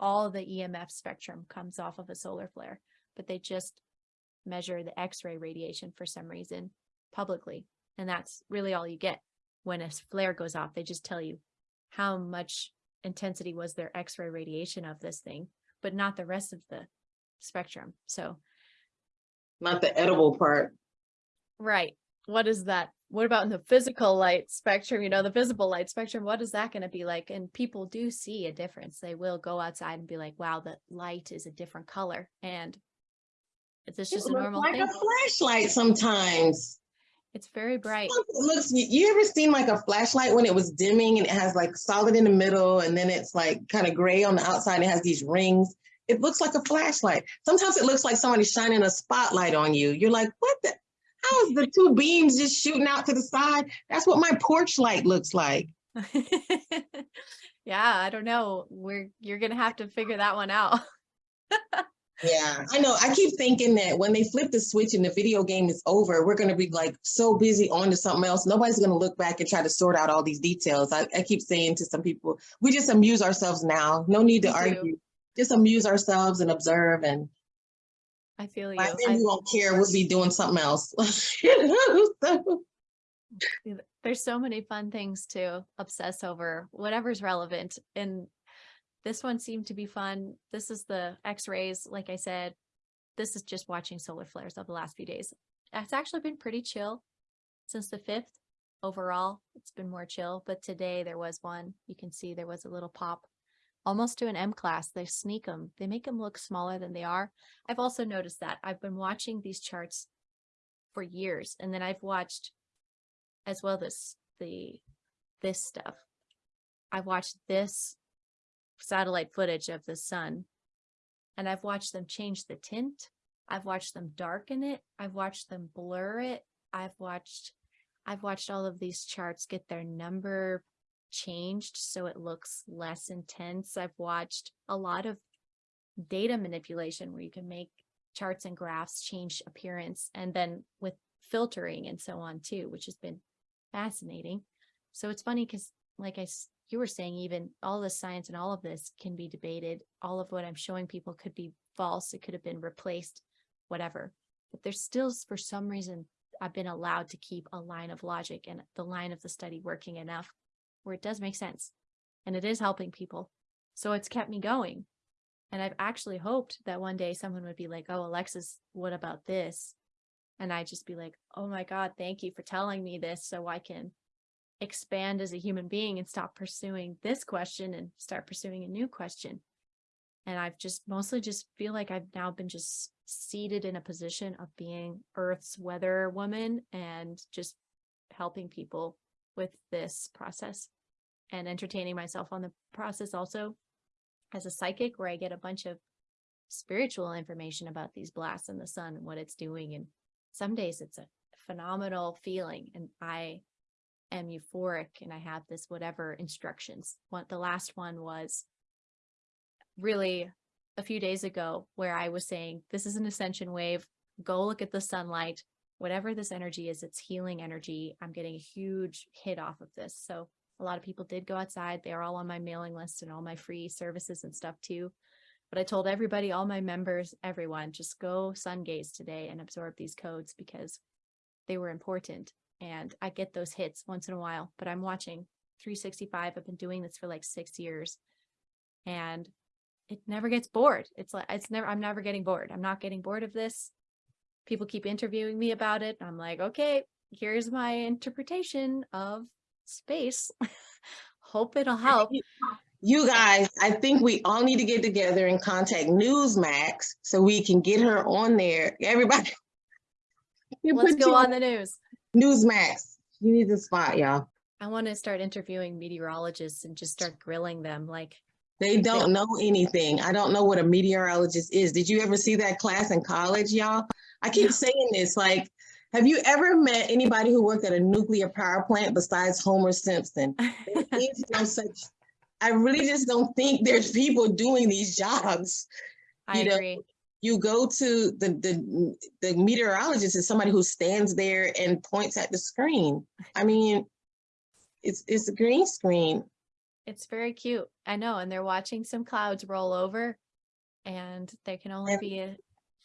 all the EMF spectrum comes off of a solar flare, but they just measure the X-ray radiation for some reason publicly. And that's really all you get when a flare goes off. They just tell you how much intensity was their X-ray radiation of this thing, but not the rest of the spectrum. So, Not the edible part. right. What is that? What about in the physical light spectrum? You know, the visible light spectrum, what is that going to be like? And people do see a difference. They will go outside and be like, wow, the light is a different color. And it's just It a normal like thing. a flashlight sometimes. It's very bright. It looks. You ever seen like a flashlight when it was dimming and it has like solid in the middle and then it's like kind of gray on the outside and it has these rings? It looks like a flashlight. Sometimes it looks like somebody's shining a spotlight on you. You're like, what the? How is the two beams just shooting out to the side? That's what my porch light looks like. yeah, I don't know. We're you're gonna have to figure that one out. Yeah, I know. I keep thinking that when they flip the switch and the video game is over, we're going to be like so busy on to something else. Nobody's going to look back and try to sort out all these details. I, I keep saying to some people, we just amuse ourselves now. No need to Me too. argue. Just amuse ourselves and observe. And I feel you. by then I- we won't care. We'll be doing something else. So, there's so many fun things to obsess over whatever's relevant and this one seemed to be fun. This is the x-rays like i said. This is just watching solar flares of the last few days. It's actually been pretty chill since the 5th overall it's been more chill but today there was one. You can see there was a little pop almost to an m class. They sneak them they make them look smaller than they are. I've also noticed that i've been watching these charts for years and then i've watched as well this the this stuff. I've watched this satellite footage of the sun and I've watched them change the tint. I've watched them darken it. I've watched them blur it. I've watched I've watched all of these charts get their number changed so it looks less intense. I've watched a lot of data manipulation where you can make charts and graphs change appearance and then with filtering and so on too, which has been fascinating. So it's funny because like I, you were saying, even all the science and all of this can be debated. All of what I'm showing people could be false. It could have been replaced, whatever. But there's still, for some reason, I've been allowed to keep a line of logic and the line of the study working enough where it does make sense and it is helping people. So it's kept me going. And I've actually hoped that one day someone would be like, oh, Alexis, what about this? And I'd just be like, oh my God, thank you for telling me this so I can expand as a human being and stop pursuing this question and start pursuing a new question. And I've just mostly just feel like I've now been just seated in a position of being Earth's weather woman and just helping people with this process and entertaining myself on the process also as a psychic where I get a bunch of spiritual information about these blasts in the sun and what it's doing. And some days it's a phenomenal feeling and I am euphoric and I have this whatever instructions. What the last one was really a few days ago where I was saying, this is an ascension wave. Go look at the sunlight. Whatever this energy is, it's healing energy. I'm getting a huge hit off of this. So a lot of people did go outside. They're all on my mailing list and all my free services and stuff too. But I told everybody, all my members, everyone, just go sun gaze today and absorb these codes because they were important. And I get those hits once in a while, but I'm watching 365. I've been doing this for like six years and it never gets bored. It's like, it's never, I'm never getting bored. I'm not getting bored of this. People keep interviewing me about it. I'm like, okay, here's my interpretation of space. Hope it'll help. You guys, I think we all need to get together and contact Newsmax so we can get her on there. Everybody. Let's go on the news. Newsmax. You need the spot, y'all. I want to start interviewing meteorologists and just start grilling them. Like, They don't know anything. I don't know what a meteorologist is. Did you ever see that class in college, y'all? I keep saying this, like, have you ever met anybody who worked at a nuclear power plant besides Homer Simpson? There is no such, I really just don't think there's people doing these jobs. I You know, agree. You go to the, the, the meteorologist is somebody who stands there and points at the screen. I mean, it's, it's a green screen. It's very cute. I know. And they're watching some clouds roll over and they can only And- be a,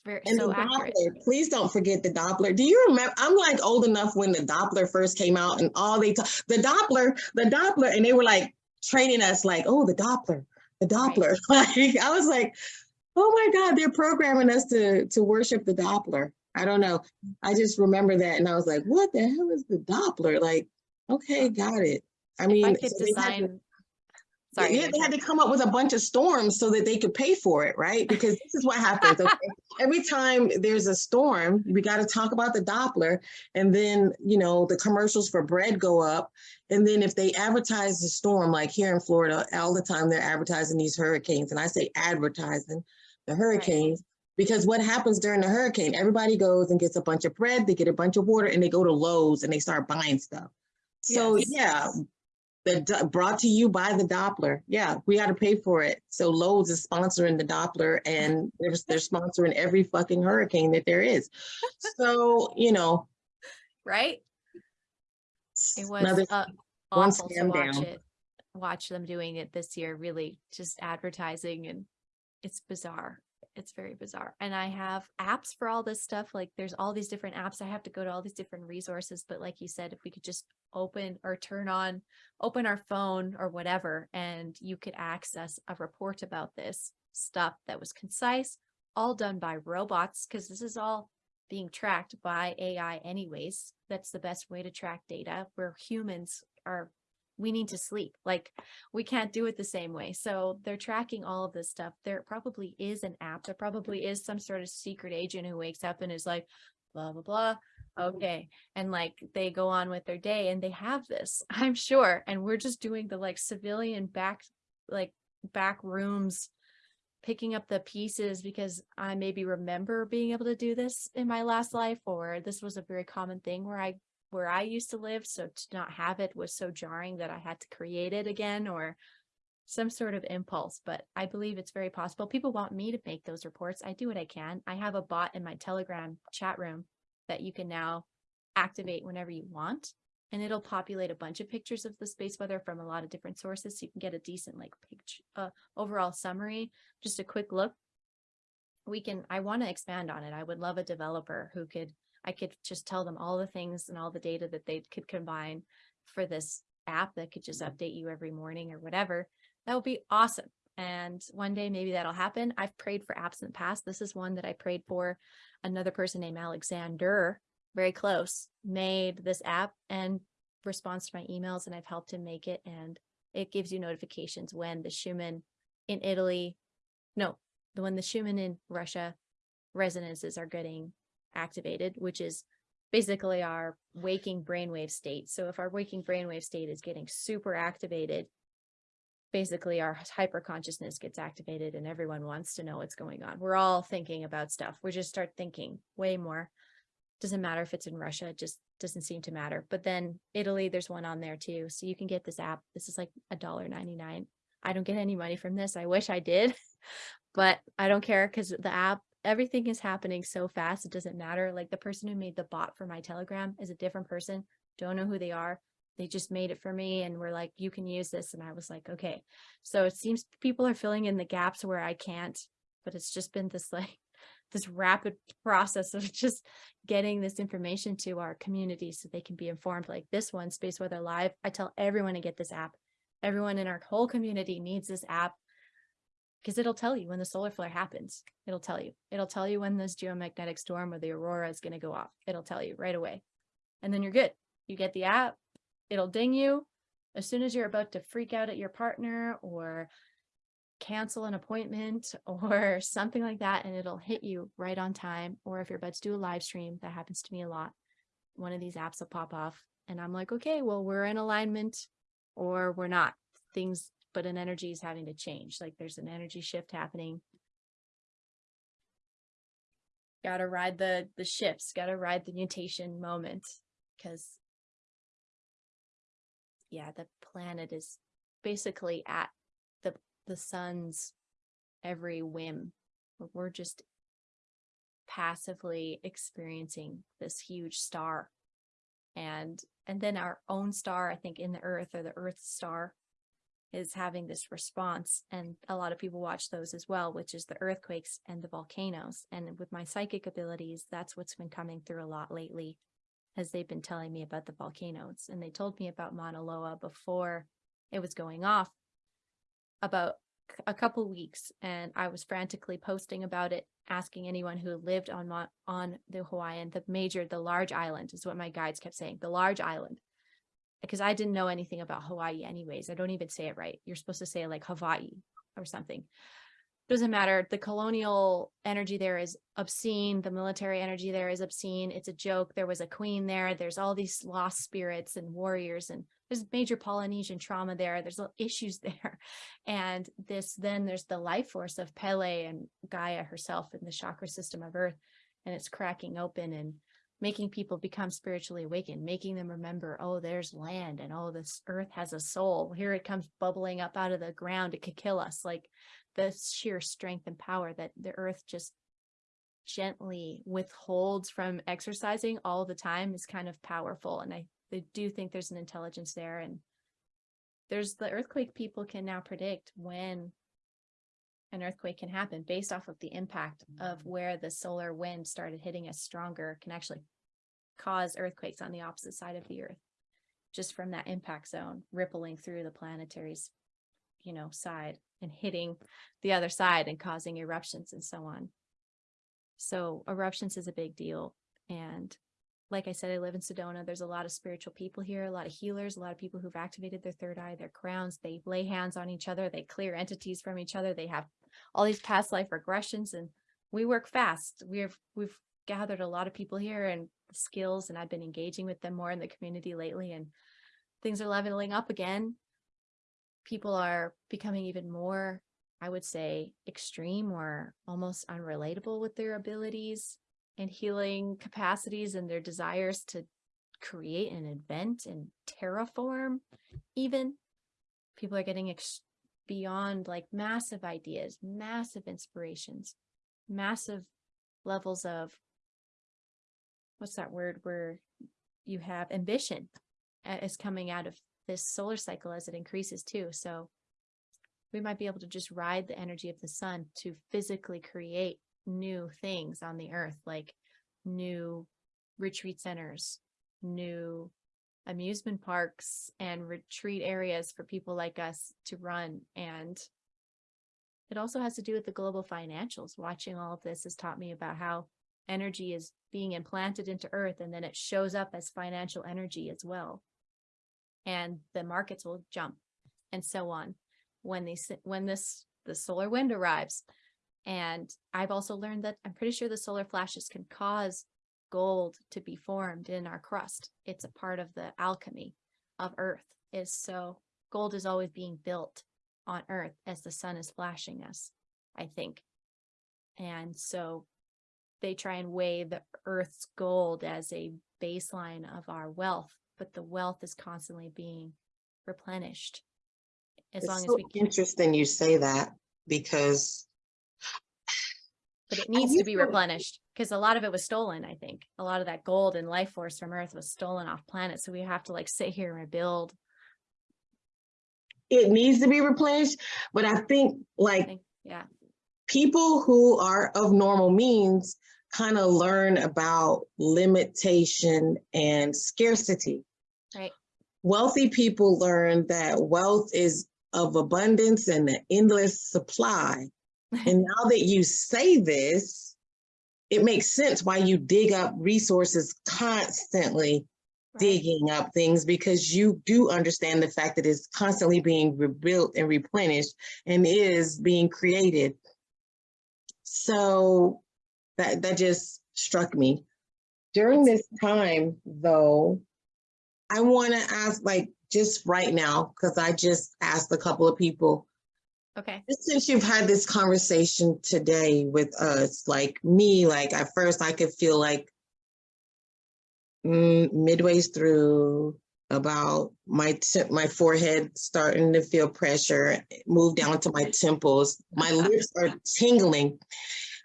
very And so accurate. Doppler, please don't forget the Doppler. Do you remember? I'm like old enough when the Doppler first came out and all they talk, the Doppler, the Doppler, and they were like training us like, oh, the Doppler, the Doppler. Like I was like, oh my God, they're programming us to to worship the Doppler. I don't know. I just remember that and I was like, what the hell is the Doppler? Like, okay, got it. I mean, I could so to- design, sorry. yeah, they had to come up with a bunch of storms so that they could pay for it, right? Because this is what happens. Okay? Every time there's a storm, we got to talk about the Doppler, and then you know the commercials for bread go up, and then if they advertise the storm, like here in Florida, all the time they're advertising these hurricanes, and I say advertising the hurricanes. Because what happens during the hurricane? Everybody goes and gets a bunch of bread, they get a bunch of water, and they go to Lowe's and they start buying stuff. So Yes. yeah, the brought to you by the Doppler. Yeah, we got to pay for it. So Lowe's is sponsoring the Doppler, and they're they're sponsoring every fucking hurricane that there is. So you know, Right? It was another uh, awful to watch down. it. Watch them doing it this year, really just advertising and it's bizarre. It's very bizarre. And I have apps for all this stuff. Like there's all these different apps. I have to go to all these different resources. But like you said, if we could just open or turn on, open our phone or whatever, and you could access a report about this stuff that was concise, all done by robots, because this is all being tracked by AI anyways. That's the best way to track data where humans are we need to sleep. Like we can't do it the same way. So they're tracking all of this stuff. There probably is an app. There probably is some sort of secret agent who wakes up and is like, blah, blah, blah. Mm-hmm. Okay. And like they go on with their day and they have this, I'm sure. And we're just doing the like civilian back, like back rooms picking up the pieces because I maybe remember being able to do this in my last life, or this was a very common thing where I where I used to live. So to not have it was so jarring that I had to create it again, or some sort of impulse, but I believe it's very possible. People want me to make those reports. I do what I can. I have a bot in my Telegram chat room that you can now activate whenever you want. And it'll populate a bunch of pictures of the space weather from a lot of different sources. So you can get a decent like picture, uh, overall summary, just a quick look. We can, I want to expand on it. I would love a developer who could, I could just tell them all the things and all the data that they could combine for this app that could just mm-hmm. update you every morning or whatever. That would be awesome. And one day maybe that'll happen. I've prayed for apps in the past. This is one that I prayed for. Another person named Alexander, very close, made this app and responds to my emails and I've helped him make it. And it gives you notifications when the Schumann in Italy, no, the when the Schumann in Russia resonances are getting activated, which is basically our waking brainwave state. So if our waking brainwave state is getting super activated, basically our hyper consciousness gets activated and everyone wants to know what's going on. We're all thinking about stuff. We just start thinking way more. Doesn't matter if it's in Russia, it just doesn't seem to matter. But then Italy, there's one on there too. So you can get this app. This is like a dollar ninety nine. I don't get any money from this. I wish I did, but I don't care because the app, everything is happening so fast. It doesn't matter. Like the person who made the bot for my Telegram is a different person. Don't know who they are they just made it for me and were like you can use this and i was like okay so it seems people are filling in the gaps where i can't but it's just been this like this rapid process of just getting this information to our community so they can be informed like this one space weather live i tell everyone to get this app everyone in our whole community needs this app because it'll tell you when the solar flare happens. It'll tell you. It'll tell you when this geomagnetic storm or the aurora is going to go off. It'll tell you right away. And then you're good. You get the app. It'll ding you. As soon as you're about to freak out at your partner or cancel an appointment or something like that and it'll hit you right on time or if you're about to do a live stream that happens to me a lot one of these apps will pop off and i'm like okay well we're in alignment or we're not. Things but an energy is having to change like there's an energy shift happening gotta ride the the shifts gotta ride the mutation moment because yeah, the planet is basically at the the sun's every whim. We're just passively experiencing this huge star. And and then our own star, I think in the earth or the earth star is having this response and a lot of people watch those as well which is the earthquakes and the volcanoes and with my psychic abilities that's what's been coming through a lot lately as they've been telling me about the volcanoes. And they told me about Mauna Loa before it was going off about a couple weeks. And I was frantically posting about it, asking anyone who lived on on the Hawaiian, the major, the large island is what my guides kept saying, the large island. Because I didn't know anything about Hawaii anyways. I don't even say it right. You're supposed to say like Hawaii or something doesn't matter. The colonial energy there is obscene. The military energy there is obscene. It's a joke. There was a queen there. There's all these lost spirits and warriors and there's major Polynesian trauma there. There's issues there. And this, then there's the life force of Pele and Gaia herself in the chakra system of earth. And it's cracking open and making people become spiritually awakened, making them remember, oh, there's land and oh, this earth has a soul. Here it comes bubbling up out of the ground. It could kill us. Like the sheer strength and power that the earth just gently withholds from exercising all the time is kind of powerful. And I, I do think there's an intelligence there. And there's the earthquake people can now predict when an earthquake can happen based off of the impact of mm-hmm. where the solar wind started hitting us stronger can actually cause earthquakes on the opposite side of the earth just from that impact zone rippling through the planetary's you know side and hitting the other side and causing eruptions and so on. So eruptions is a big deal. And like I said, I live in Sedona. There's a lot of spiritual people here, a lot of healers, a lot of people who've activated their third eye, their crowns. They lay hands on each other. They clear entities from each other. They have all these past life regressions and we work fast. We've, we've gathered a lot of people here and skills and I've been engaging with them more in the community lately and things are leveling up again people are becoming even more, I would say, extreme or almost unrelatable with their abilities and healing capacities and their desires to create and invent and terraform even. People are getting beyond like massive ideas, massive inspirations, massive levels of what's that word where you have ambition is coming out of this solar cycle as it increases too. So we might be able to just ride the energy of the sun to physically create new things on the earth, like new retreat centers, new amusement parks and retreat areas for people like us to run. And it also has to do with the global financials. Watching all of this has taught me about how energy is being implanted into earth and then it shows up as financial energy as well. And the markets will jump and so on when these when this the solar wind arrives. And I've also learned that I'm pretty sure the solar flashes can cause gold to be formed in our crust. It's a part of the alchemy of earth is so gold is always being built on earth as the sun is flashing us, I think. And so they try and weigh the earth's gold as a baseline of our wealth, but the wealth is constantly being replenished. As It's long as we interesting you say that because but it needs to be replenished because a lot of it was stolen, I think. A lot of that gold and life force from earth was stolen off planet. So we have to like sit here and rebuild. it needs to be replenished. But I think I like think, yeah, people who are of normal means kind of learn about limitation and scarcity. right. Wealthy people learn that wealth is of abundance and an endless supply. And now that you say this, it makes sense why you dig up resources constantly, right. digging up things because you do understand the fact that it's constantly being rebuilt and replenished and is being created. So that that just struck me. During this time, though, I want to ask, like, just right now, because I just asked a couple of people, Okay. just since you've had this conversation today with us, like me, like at first I could feel like mm, midways through about my my forehead starting to feel pressure, move down to my temples, my lips are tingling.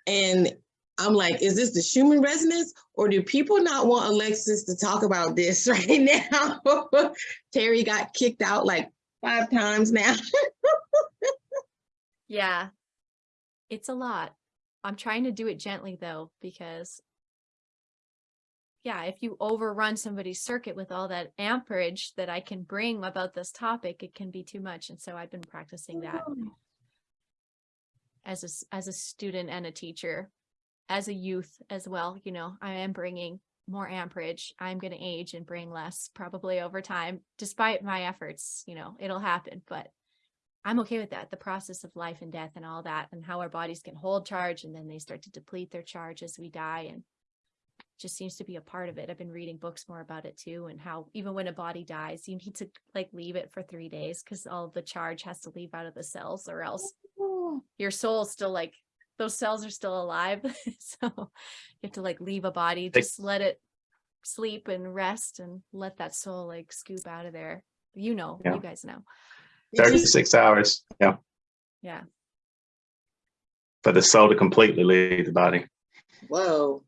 And I'm like, is this the Schumann resonance or do people not want Alexis to talk about this right now? Terry got kicked out like five times now. Yeah. It's a lot. I'm trying to do it gently though, because yeah, if you overrun somebody's circuit with all that amperage that I can bring about this topic, it can be too much. And so I've been practicing that mm-hmm. as a, as a student and a teacher, as a youth as well, you know, I am bringing more amperage. I'm going to age and bring less probably over time, despite my efforts, you know, it'll happen, but I'm okay with that. The process of life and death and all that and how our bodies can hold charge and then they start to deplete their charge as we die and just seems to be a part of it. I've been reading books more about it too and how even when a body dies, you need to like leave it for three days because all the charge has to leave out of the cells or else oh. your soul's still like those cells are still alive. so you have to like leave a body, They- just let it sleep and rest and let that soul like scoop out of there. You know, Yeah. you guys know. 36 hours, yeah, Yeah. for the soul to completely leave the body. Whoa.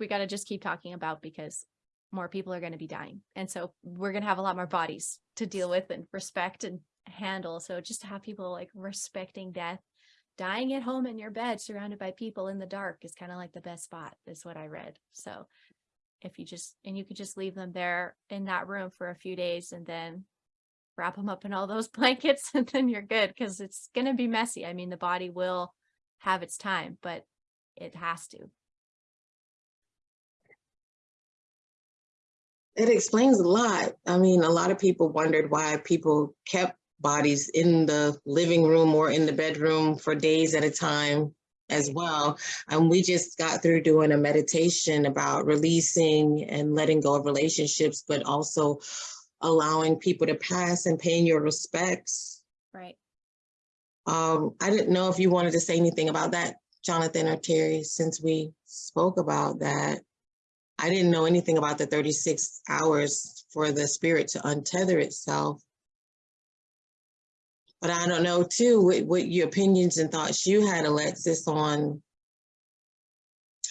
We got to just keep talking about because more people are going to be dying. And so we're going to have a lot more bodies to deal with and respect and handle. So just to have people like respecting death, dying at home in your bed, surrounded by people in the dark is kind of like the best spot, is what I read. So if you just, and you could just leave them there in that room for a few days and then wrap them up in all those blankets and then you're good because it's going to be messy. I mean, the body will have its time, but it has to. It explains a lot. I mean, a lot of people wondered why people kept bodies in the living room or in the bedroom for days at a time as well. And we just got through doing a meditation about releasing and letting go of relationships, but also allowing people to pass and paying your respects. Right. Um, I didn't know if you wanted to say anything about that, Jonathan or Terry, since we spoke about that. I didn't know anything about the 36 hours for the spirit to untether itself. But I don't know too, what, what your opinions and thoughts you had, Alexis, on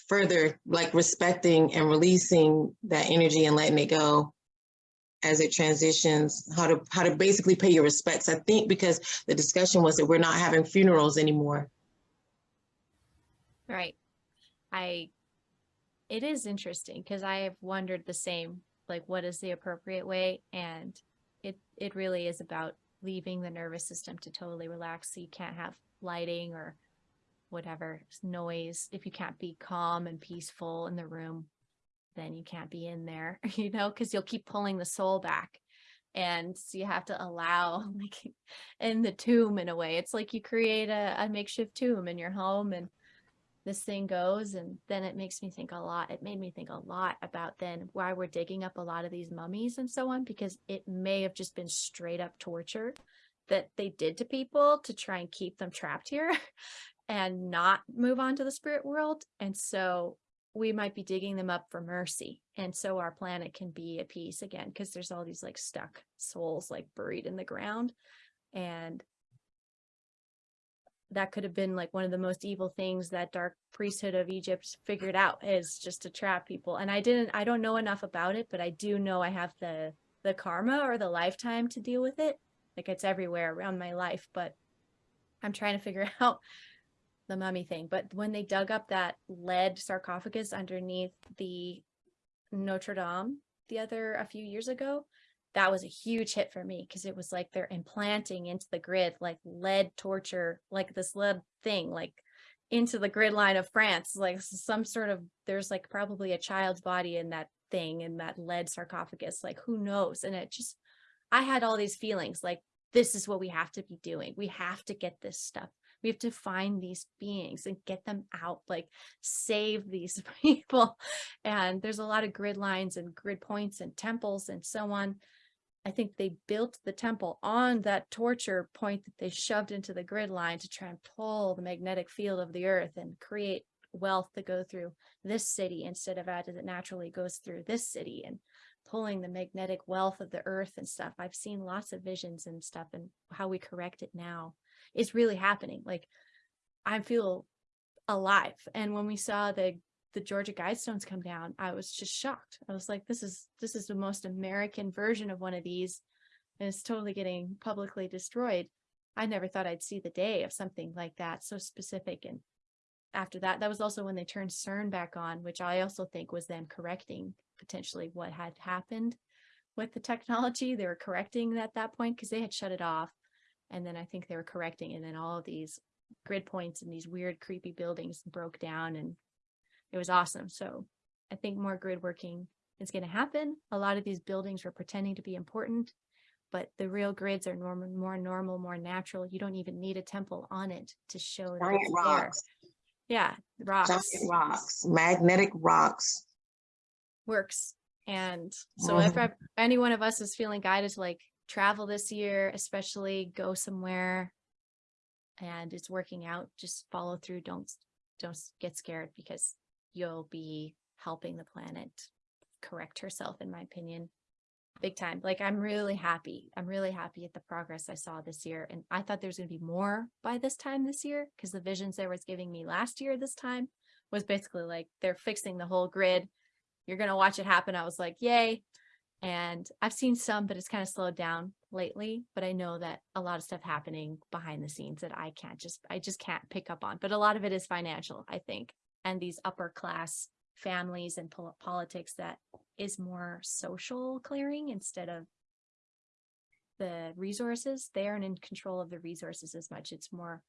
further like respecting and releasing that energy and letting it go as it transitions, how to, how to basically pay your respects. I think because the discussion was that we're not having funerals anymore. Right. I, it is interesting because I have wondered the same, like what is the appropriate way? And it, it really is about leaving the nervous system to totally relax. So you can't have lighting or whatever noise. If you can't be calm and peaceful in the room, then you can't be in there, you know, because you'll keep pulling the soul back. And so you have to allow, like in the tomb in a way, it's like you create a, a makeshift tomb in your home and this thing goes. And then it makes me think a lot. It made me think a lot about then why we're digging up a lot of these mummies and so on, because it may have just been straight up torture that they did to people to try and keep them trapped here and not move on to the spirit world. And so we might be digging them up for mercy. And so our planet can be at peace again, because there's all these like stuck souls like buried in the ground. And that could have been like one of the most evil things that dark priesthood of Egypt figured out is just to trap people. And I didn't, I don't know enough about it, but I do know I have the, the karma or the lifetime to deal with it. Like it's everywhere around my life, but I'm trying to figure out the mummy thing. But when they dug up that lead sarcophagus underneath the Notre Dame the other a few years ago, that was a huge hit for me because it was like they're implanting into the grid like lead torture, like this lead thing, like into the grid line of France, like some sort of there's like probably a child's body in that thing in that lead sarcophagus, like who knows? And it just I had all these feelings like this is what we have to be doing. We have to get this stuff we have to find these beings and get them out, like save these people. And there's a lot of grid lines and grid points and temples and so on. I think they built the temple on that torture point that they shoved into the grid line to try and pull the magnetic field of the earth and create wealth to go through this city instead of as it naturally goes through this city and pulling the magnetic wealth of the earth and stuff. I've seen lots of visions and stuff and how we correct it now is really happening. Like I feel alive. And when we saw the the Georgia Guidestones come down, I was just shocked. I was like, this is this is the most American version of one of these. And it's totally getting publicly destroyed. I never thought I'd see the day of something like that, so specific. And after that, that was also when they turned CERN back on, which I also think was them correcting potentially what had happened with the technology. They were correcting at that point because they had shut it off. And then I think they were correcting and then all of these grid points and these weird creepy buildings broke down and it was awesome. So I think more grid working is going to happen. A lot of these buildings were pretending to be important, but the real grids are normal, more normal, more natural. You don't even need a temple on it to show that Giant it's there. Yeah, rocks giant rocks, magnetic rocks. works. And so if I- any one of us is feeling guided to like travel this year, especially go somewhere and it's working out, just follow through. Don't, don't get scared because you'll be helping the planet correct herself, in my opinion, big time. Like I'm really happy. I'm really happy at the progress I saw this year. And I thought there's going to be more by this time this year because the visions there was giving me last year this time was basically like they're fixing the whole grid. You're going to watch it happen. I was like, yay. And I've seen some, but it's kind of slowed down lately. But I know that a lot of stuff happening behind the scenes that I can't just, I just can't pick up on. But a lot of it is financial, I think. And these upper class families and pol- politics that is more social clearing instead of the resources. They aren't in control of the resources as much. It's more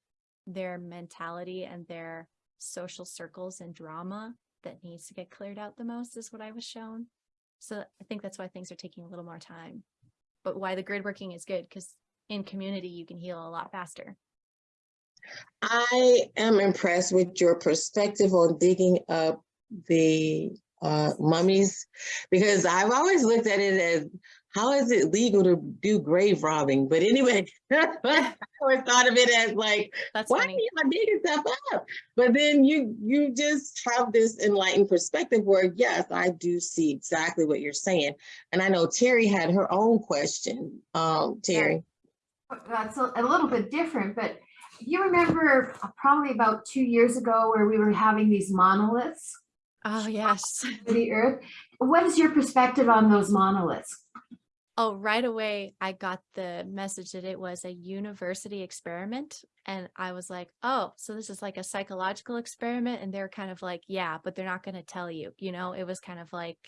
their mentality and their social circles and drama that needs to get cleared out the most is what I was shown. So I think that's why things are taking a little more time, but why the grid working is good because in community you can heal a lot faster. I am impressed with your perspective on digging up the uh, mummies because I've always looked at it as how is it legal to do grave robbing? But anyway, I always thought of it as like, That's why are funny. you digging stuff up? But then you you just have this enlightened perspective where yes, I do see exactly what you're saying. And I know Terry had her own question. Um, Terry. that's a, a little bit different, but you remember probably about two years ago where we were having these monoliths Oh, yes. the earth. What is your perspective on those monoliths? Oh, right away, I got the message that it was a university experiment. And I was like, oh, so this is like a psychological experiment. And they're kind of like, yeah, but they're not going to tell you. You know, it was kind of like,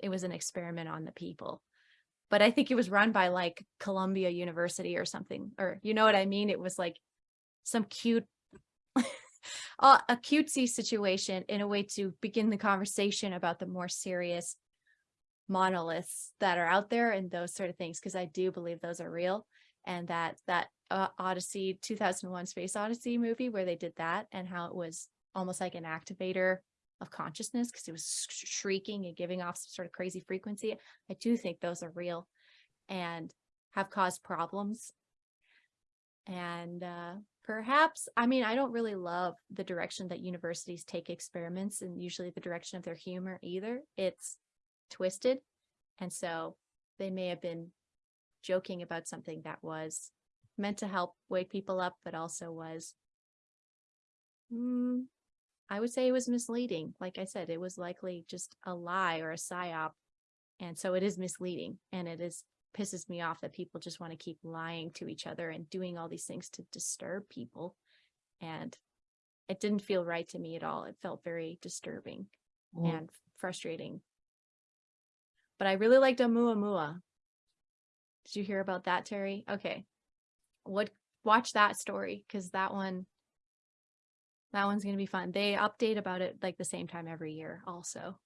it was an experiment on the people. But I think it was run by like Columbia University or something, or you know what I mean? It was like some cute, a cutesy situation in a way to begin the conversation about the more serious monoliths that are out there and those sort of things because I do believe those are real and that that uh, Odyssey 2001 Space Odyssey movie where they did that and how it was almost like an activator of consciousness because it was sh- shrieking and giving off some sort of crazy frequency. I do think those are real and have caused problems. And uh, perhaps, I mean, I don't really love the direction that universities take experiments and usually the direction of their humor either. It's twisted. And so they may have been joking about something that was meant to help wake people up, but also was, mm, I would say it was misleading. Like I said, it was likely just a lie or a psyop. And so it is misleading and it is pisses me off that people just want to keep lying to each other and doing all these things to disturb people. And it didn't feel right to me at all. It felt very disturbing Mm. and frustrating. But I really liked Oumuamua. Did you hear about that, Terry? Okay. What watch that story because that one that one's gonna be fun. They update about it like the same time every year also,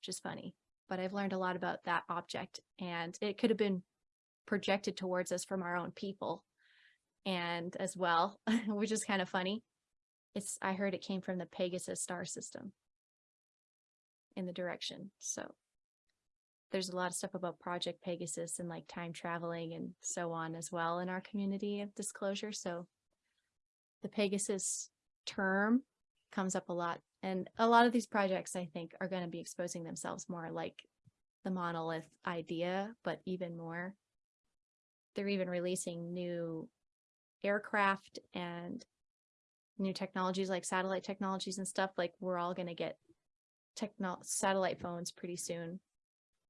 which is funny. But I've learned a lot about that object and it could have been projected towards us from our own people and as well, which is kind of funny. It's I heard it came from the Pegasus star system in the direction. So there's a lot of stuff about Project Pegasus and like time traveling and so on as well in our community of disclosure. So the Pegasus term comes up a lot. And a lot of these projects, I think, are going to be exposing themselves more like the monolith idea, but even more. They're even releasing new aircraft and new technologies like satellite technologies and stuff. Like we're all going to get techno satellite phones pretty soon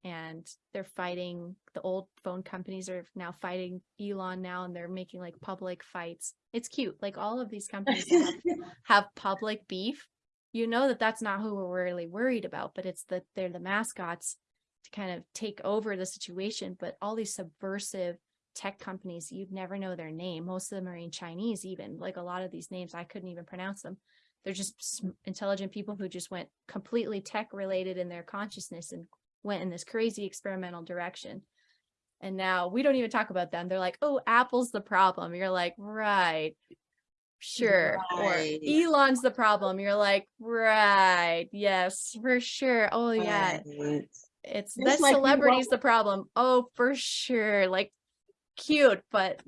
and they're fighting the old phone companies are now fighting Elon now and they're making like public fights. It's cute. Like all of these companies have, have public beef. You know that that's not who we're really worried about, but it's that they're the mascots to kind of take over the situation. But all these subversive tech companies, you'd never know their name. Most of them are in Chinese even. Like a lot of these names, I couldn't even pronounce them. They're just intelligent people who just went completely tech related in their consciousness and went in this crazy experimental direction. And now we don't even talk about them. They're like, oh, Apple's the problem. You're like, right, sure. Right. Or Elon's the problem. You're like, right, yes, for sure. Oh, yeah. Right. It's that like celebrity's the problem. Oh, for sure. Like, cute, but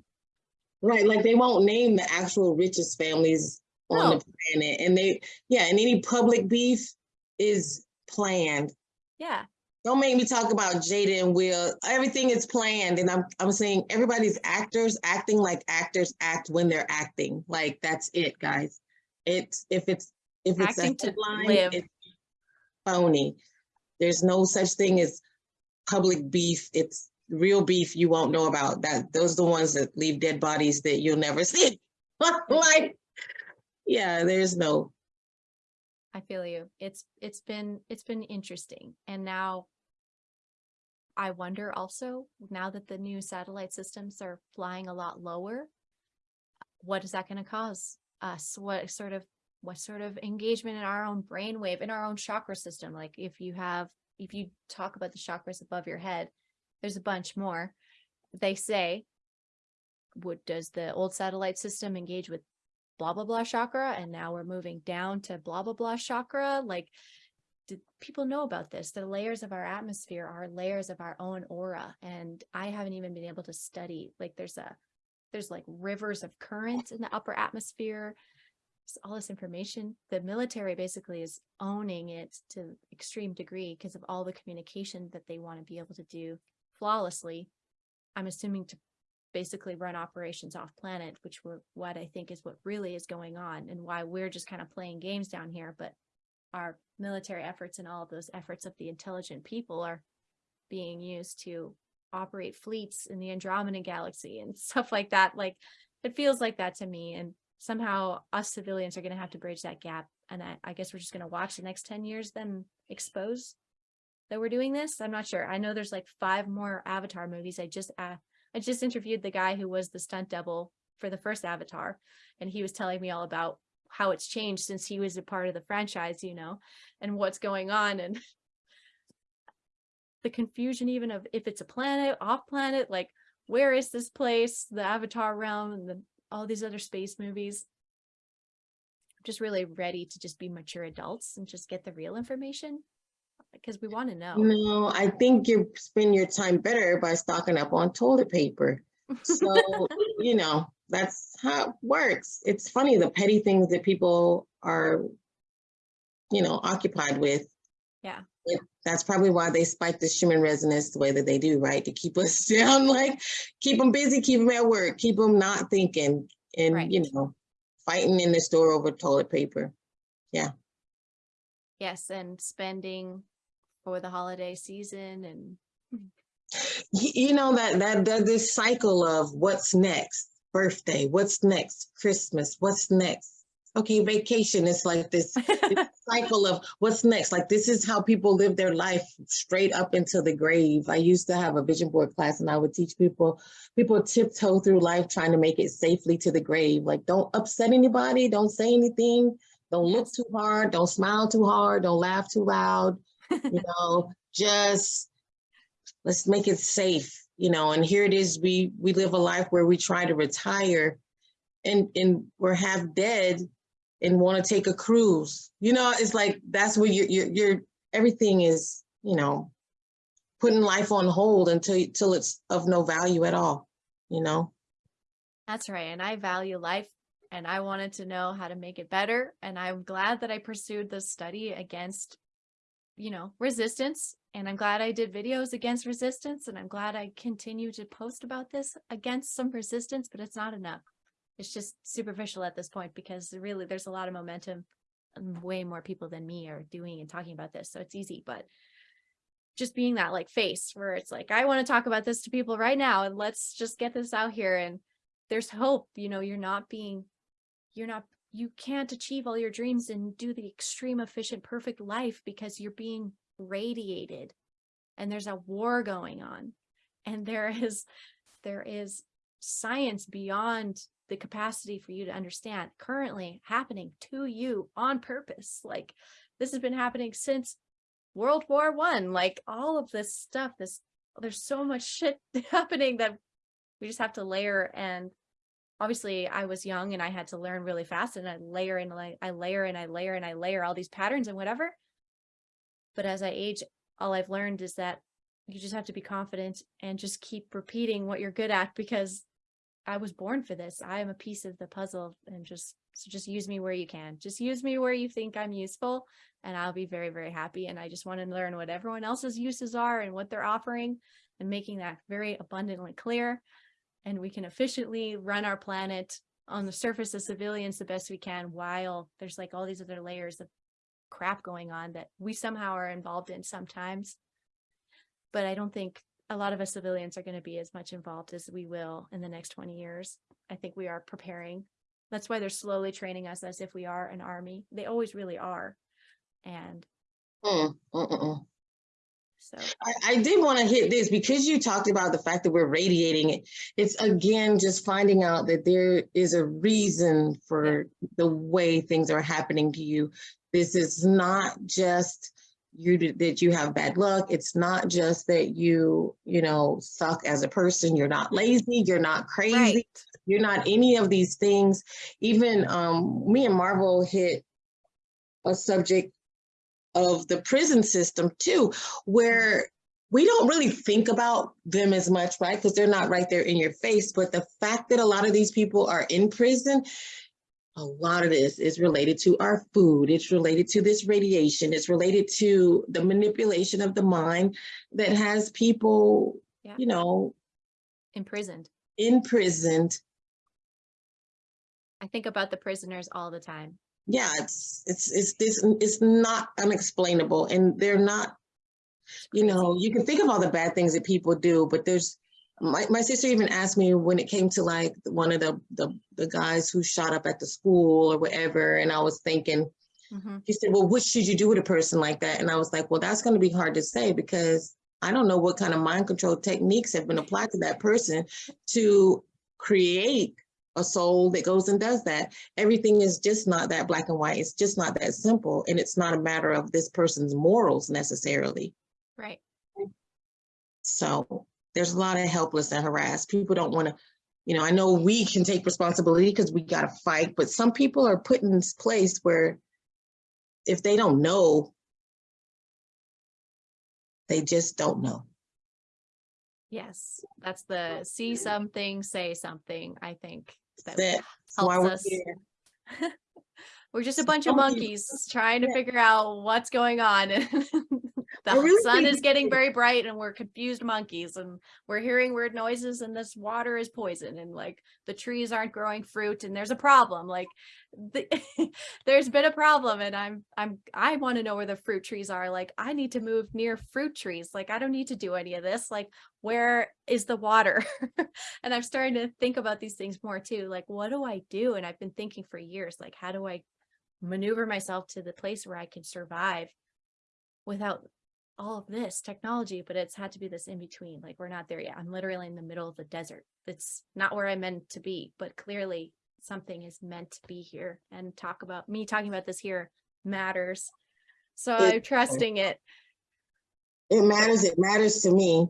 Right, like they won't name the actual richest families on the planet, and they, yeah, and any public beef is planned. yeah, Don't make me talk about Jada and Will. Everything is planned, and I'm I'm saying everybody's actors acting like actors act when they're acting. Like that's it, guys. It's if it's if it's Acting a to headline, live. it's phony. There's no such thing as public beef. It's real beef you won't know about. That those are the ones that leave dead bodies that you'll never see. like, yeah, there's no. I feel you. It's it's been it's been interesting. And now I wonder also, now that the new satellite systems are flying a lot lower, what is that going to cause us? What sort of what sort of engagement in our own brainwave, in our own chakra system? Like if you have if you talk about the chakras above your head, there's a bunch more. They say, what does the old satellite system engage with blah blah blah chakra and now we're moving down to blah blah blah chakra like people know about this? The layers of our atmosphere are layers of our own aura and i haven't even been able to study like there's a there's like rivers of current in the upper atmosphere. There's all this information. The military basically is owning it to extreme degree because of all the communication that they want to be able to do flawlessly. I'm assuming to basically run operations off planet, which were what I think is what really is going on and why we're just kind of playing games down here. But our military efforts and all of those efforts of the intelligent people are being used to operate fleets in the Andromeda galaxy and stuff like that. Like it feels like that to me. And somehow us civilians are going to have to bridge that gap. And I, I guess we're just going to watch the next 10 years then expose that we're doing this. I'm not sure. I know there's like five more Avatar movies. I just, uh, I just interviewed the guy who was the stunt double for the first Avatar. And he was telling me all about how it's changed since he was a part of the franchise, you know, and what's going on. And the confusion even of if it's a planet, off planet, like where is this place, the Avatar realm and the, all these other space movies. I'm just really ready to just be mature adults and just get the real information because we want to know. No, I think you spend your time better by stocking up on toilet paper. So, you know, that's how it works. It's funny, the petty things that people are, you know, occupied with. Yeah. It- That's probably why they spike the human resonance the way that they do, right? To keep us down, like, keep them busy, keep them at work, keep them not thinking and, you know, fighting in the store over toilet paper. Yeah. Yes, and spending for the holiday season and You know, that, that, that this cycle of what's next, birthday, what's next, Christmas, what's next? Okay, vacation, it's like this this cycle of what's next. Like this is how people live their life straight up into the grave. I used to have a vision board class and I would teach people, people tiptoe through life trying to make it safely to the grave. Like don't upset anybody, don't say anything, don't look too hard, don't smile too hard, don't laugh too loud. You know, just let's make it safe, you know, and here it is, we we live a life where we try to retire and and we're half dead and want to take a cruise. You know, it's like that's where you're you're, you're everything is, you know, putting life on hold until till it's of no value at all, you know. That's right. And I value life and I wanted to know how to make it better. And I'm glad that I pursued this study against, you know, resistance. And I'm glad I did videos against resistance. And I'm glad I continue to post about this against some resistance, but it's not enough. It's just superficial at this point because really there's a lot of momentum. Way more people than me are doing and talking about this. So it's easy, but just being that like face where it's like, I want to talk about this to people right now and let's just get this out here. And there's hope, you know, you're not being, you're not, you can't achieve all your dreams and do the extreme efficient perfect life because you're being radiated and there's a war going on and there is, there is science beyond the capacity for you to understand currently happening to you on purpose. Like this has been happening since World War One, like all of this stuff, this, there's so much shit happening that we just have to layer and obviously I was young and I had to learn really fast and I layer and I layer and I layer and I layer all these patterns and whatever. But as I age, all I've learned is that you just have to be confident and just keep repeating what you're good at because I was born for this. I am a piece of the puzzle and just so just use me where you can. Just use me where you think I'm useful and I'll be very, very happy. And I just want to learn what everyone else's uses are and what they're offering and making that very abundantly clear. And we can efficiently run our planet on the surface of civilians the best we can while there's like all these other layers of crap going on that we somehow are involved in sometimes. But I don't think a lot of us civilians are going to be as much involved as we will in the next 20 years. I think we are preparing. That's why they're slowly training us as if we are an army. They always really are. And Mm, mm, mm, so, I, I did want to hit this because you talked about the fact that we're radiating it. It's again just finding out that there is a reason for the way things are happening to you. This is not just you that you have bad luck. It's not just that you, you know, suck as a person. You're not lazy. You're not crazy. right. You're not any of these things. Even um, me and Marvel hit a subject of the prison system too, where we don't really think about them as much, right? Because they're not right there in your face. But the fact that a lot of these people are in prison, a lot of this is related to our food. It's related to this radiation. It's related to the manipulation of the mind that has people, Yeah. you know, Imprisoned. imprisoned. I think about the prisoners all the time. Yeah, it's, it's, it's this, it's not unexplainable and they're not, you know, you can think of all the bad things that people do, but there's, my, my sister even asked me when it came to like one of the, the, the guys who shot up at the school or whatever, and I was thinking, Mhm. He said, well, what should you do with a person like that? And I was like, well, that's going to be hard to say because I don't know what kind of mind control techniques have been applied to that person to create a soul that goes and does that. Everything is just not that black and white. It's just not that simple. And it's not a matter of this person's morals necessarily. Right. So there's a lot of helpless and harassed. People don't want to, you know, I know we can take responsibility because we got to fight, but some people are put in this place where if they don't know, they just don't know. Yes, that's the see something, say something, I think. That That's why helps we're us. We're just a bunch of monkeys trying to figure out what's going on. The oh, really sun is getting very bright and we're confused monkeys and we're hearing weird noises and this water is poison and like the trees aren't growing fruit and there's a problem. Like the, there's been a problem and I'm I'm I want to know where the fruit trees are. Like I need to move near fruit trees. Like I don't need to do any of this. Like where is the water? and I'm starting to think about these things more too. Like what do I do? And I've been thinking for years, like how do I maneuver myself to the place where I can survive without all of this technology, but it's had to be this in between. Like we're not there yet. I'm literally in the middle of the desert. It's not where I meant to be, but clearly something is meant to be here and talk about me talking about this here matters. So It- I'm trusting it. It matters, it matters to me.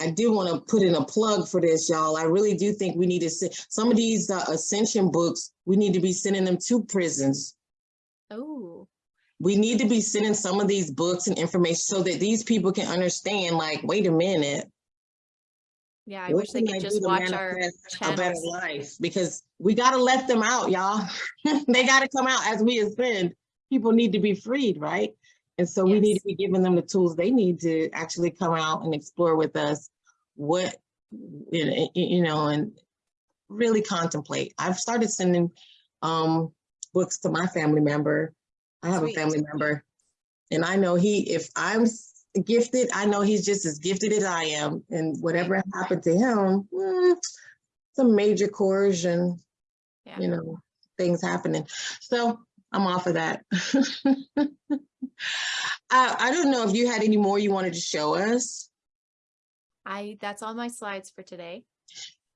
I do want to put in a plug for this, y'all. I really do think we need to send, some of these uh, ascension books, we need to be sending them to prisons. Oh, We need to be sending some of these books and information so that these people can understand, like, wait a minute. yeah. I what wish they could do just watch our A better life, because we gotta let them out, y'all. They gotta come out as we ascend. People need to be freed, right? And so we need to be giving them the tools they need to actually come out and explore with us what, you know, you know, and really contemplate. I've started sending um books to my family member. I have Sweet. a family member. And I know he, if I'm gifted, I know he's just as gifted as I am. And whatever happened to him, mm, it's a major coercion, Yeah. you know, things happening. So I'm off of that. I, I don't know if you had any more you wanted to show us. I that's all my slides for today.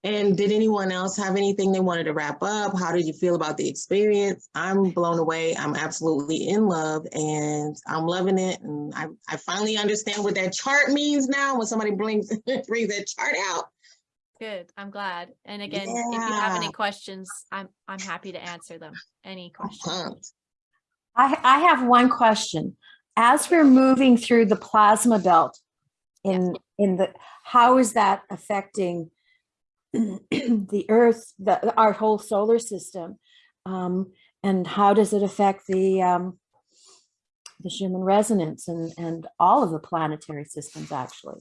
And did anyone else have anything they wanted to wrap up? How did you feel about the experience? I'm blown away. I'm absolutely in love and I'm loving it. And I, I finally understand what that chart means now when somebody brings, brings that chart out. Good. I'm glad. And again, if you have any questions, I'm I'm happy to answer them. Any questions? Uh-huh. I, I have one question. As we're moving through the plasma belt in, in the, how is that affecting the earth, the, our whole solar system? Um, and how does it affect the, um, the Schumann resonance and, and all of the planetary systems actually?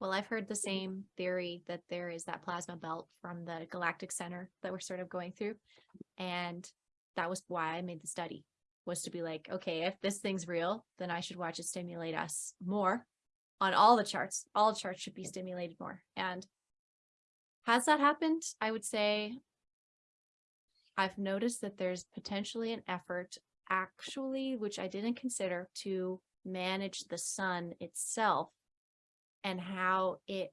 Well, I've heard the same theory that there is that plasma belt from the galactic center that we're sort of going through. And that was why I made the study was to be like, okay, if this thing's real, then I should watch it stimulate us more on all the charts. All charts should be stimulated more. And has that happened? I would say I've noticed that there's potentially an effort actually, which I didn't consider to manage the sun itself and how it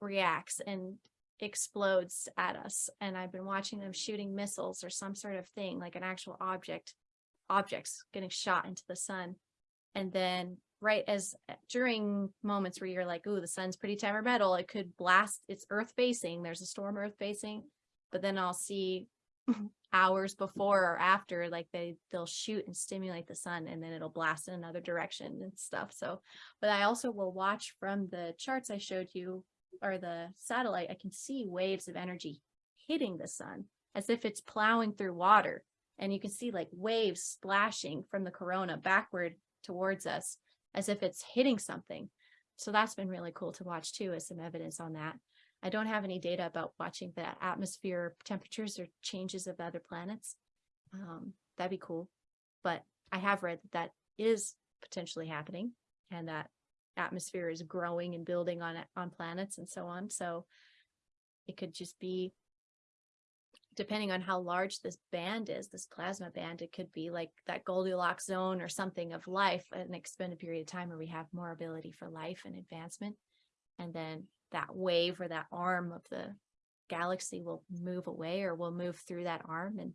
reacts and explodes at us. And I've been watching them shooting missiles or some sort of thing, like an actual object, objects getting shot into the sun. And then right as eh, during moments where you're like, ooh, the sun's pretty temperamental, it could blast it's earth facing. There's a storm earth facing, but then I'll see hours before or after, like they they'll shoot and stimulate the sun and then it'll blast in another direction and stuff. So but I also will watch from the charts I showed you or the satellite, I can see waves of energy hitting the sun as if it's plowing through water. And you can see like waves splashing from the corona backward towards us as if it's hitting something. So that's been really cool to watch too, as some evidence on that. I don't have any data about watching the atmosphere temperatures or changes of other planets. Um, that'd be cool. But I have read that that is potentially happening and that atmosphere is growing and building on on planets and so on. So it could just be depending on how large this band is, this plasma band, it could be like that Goldilocks zone or something of life, an extended period of time where we have more ability for life and advancement. And then that wave or that arm of the galaxy will move away or will move through that arm and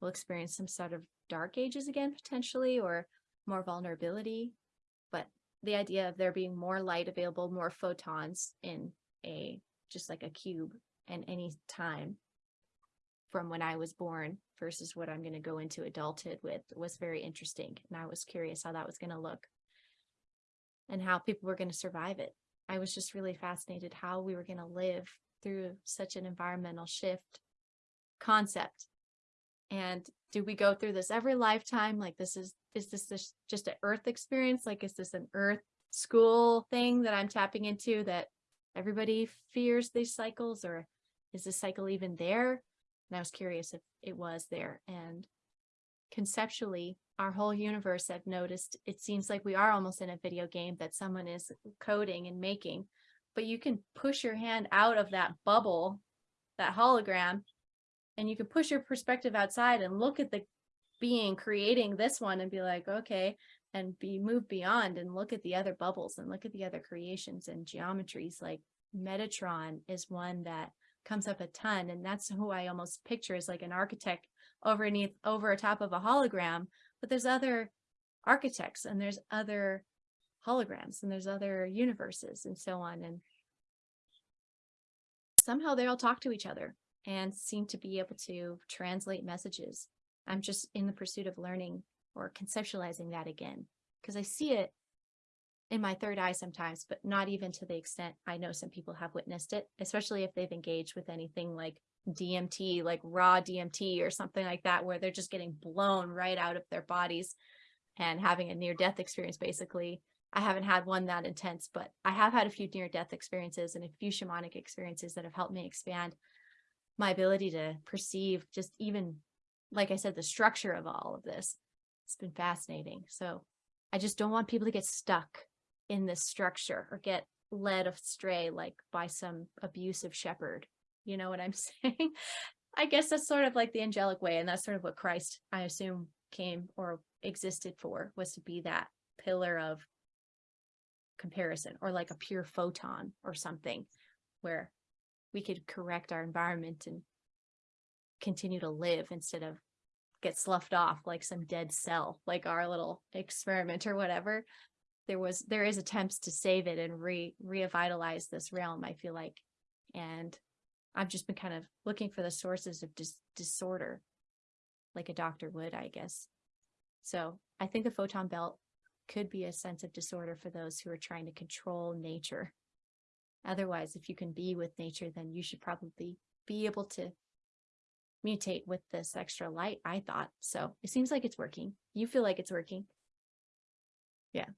we'll experience some sort of dark ages again, potentially, or more vulnerability. But the idea of there being more light available, more photons in a, just like a cube and any time from when I was born versus what I'm going to go into adulthood with was very interesting. And I was curious how that was going to look and how people were going to survive it. I was just really fascinated how we were going to live through such an environmental shift concept. And do we go through this every lifetime? Like this is, is this, this just an earth experience? Like, is this an earth school thing that I'm tapping into that everybody fears these cycles or is this cycle even there? And I was curious if it was there. And conceptually, our whole universe, I've noticed, it seems like we are almost in a video game that someone is coding and making, but you can push your hand out of that bubble, that hologram, and you can push your perspective outside and look at the being creating this one and be like, okay, and be moved beyond and look at the other bubbles and look at the other creations and geometries. Like Metatron is one that comes up a ton. And that's who I almost picture as like an architect overneath over top of a hologram. But there's other architects and there's other holograms and there's other universes and so on. And somehow they all talk to each other and seem to be able to translate messages. I'm just in the pursuit of learning or conceptualizing that again because I see it in my third eye sometimes, but not even to the extent I know some people have witnessed it, especially if they've engaged with anything like DMT, like raw DMT or something like that, where they're just getting blown right out of their bodies and having a near death experience. Basically, I haven't had one that intense, but I have had a few near death experiences and a few shamanic experiences that have helped me expand my ability to perceive just even, like I said, the structure of all of this. It's been fascinating. So I just don't want people to get stuck in this structure or get led astray like by some abusive shepherd. You know what I'm saying? I guess that's sort of like the angelic way. And that's sort of what Christ, I assume, came or existed for was to be that pillar of comparison or like a pure photon or something where we could correct our environment and continue to live instead of get sloughed off like some dead cell, like our little experiment or whatever there was there is attempts to save it and re revitalize this realm i feel like. And i've just been kind of looking for the sources of dis disorder. Like a doctor would i guess. So i think the photon belt could be a sense of disorder for those who are trying to control nature. Otherwise if you can be with nature then you should probably be able to mutate with this extra light i thought. So it seems like it's working. You feel like it's working. Yeah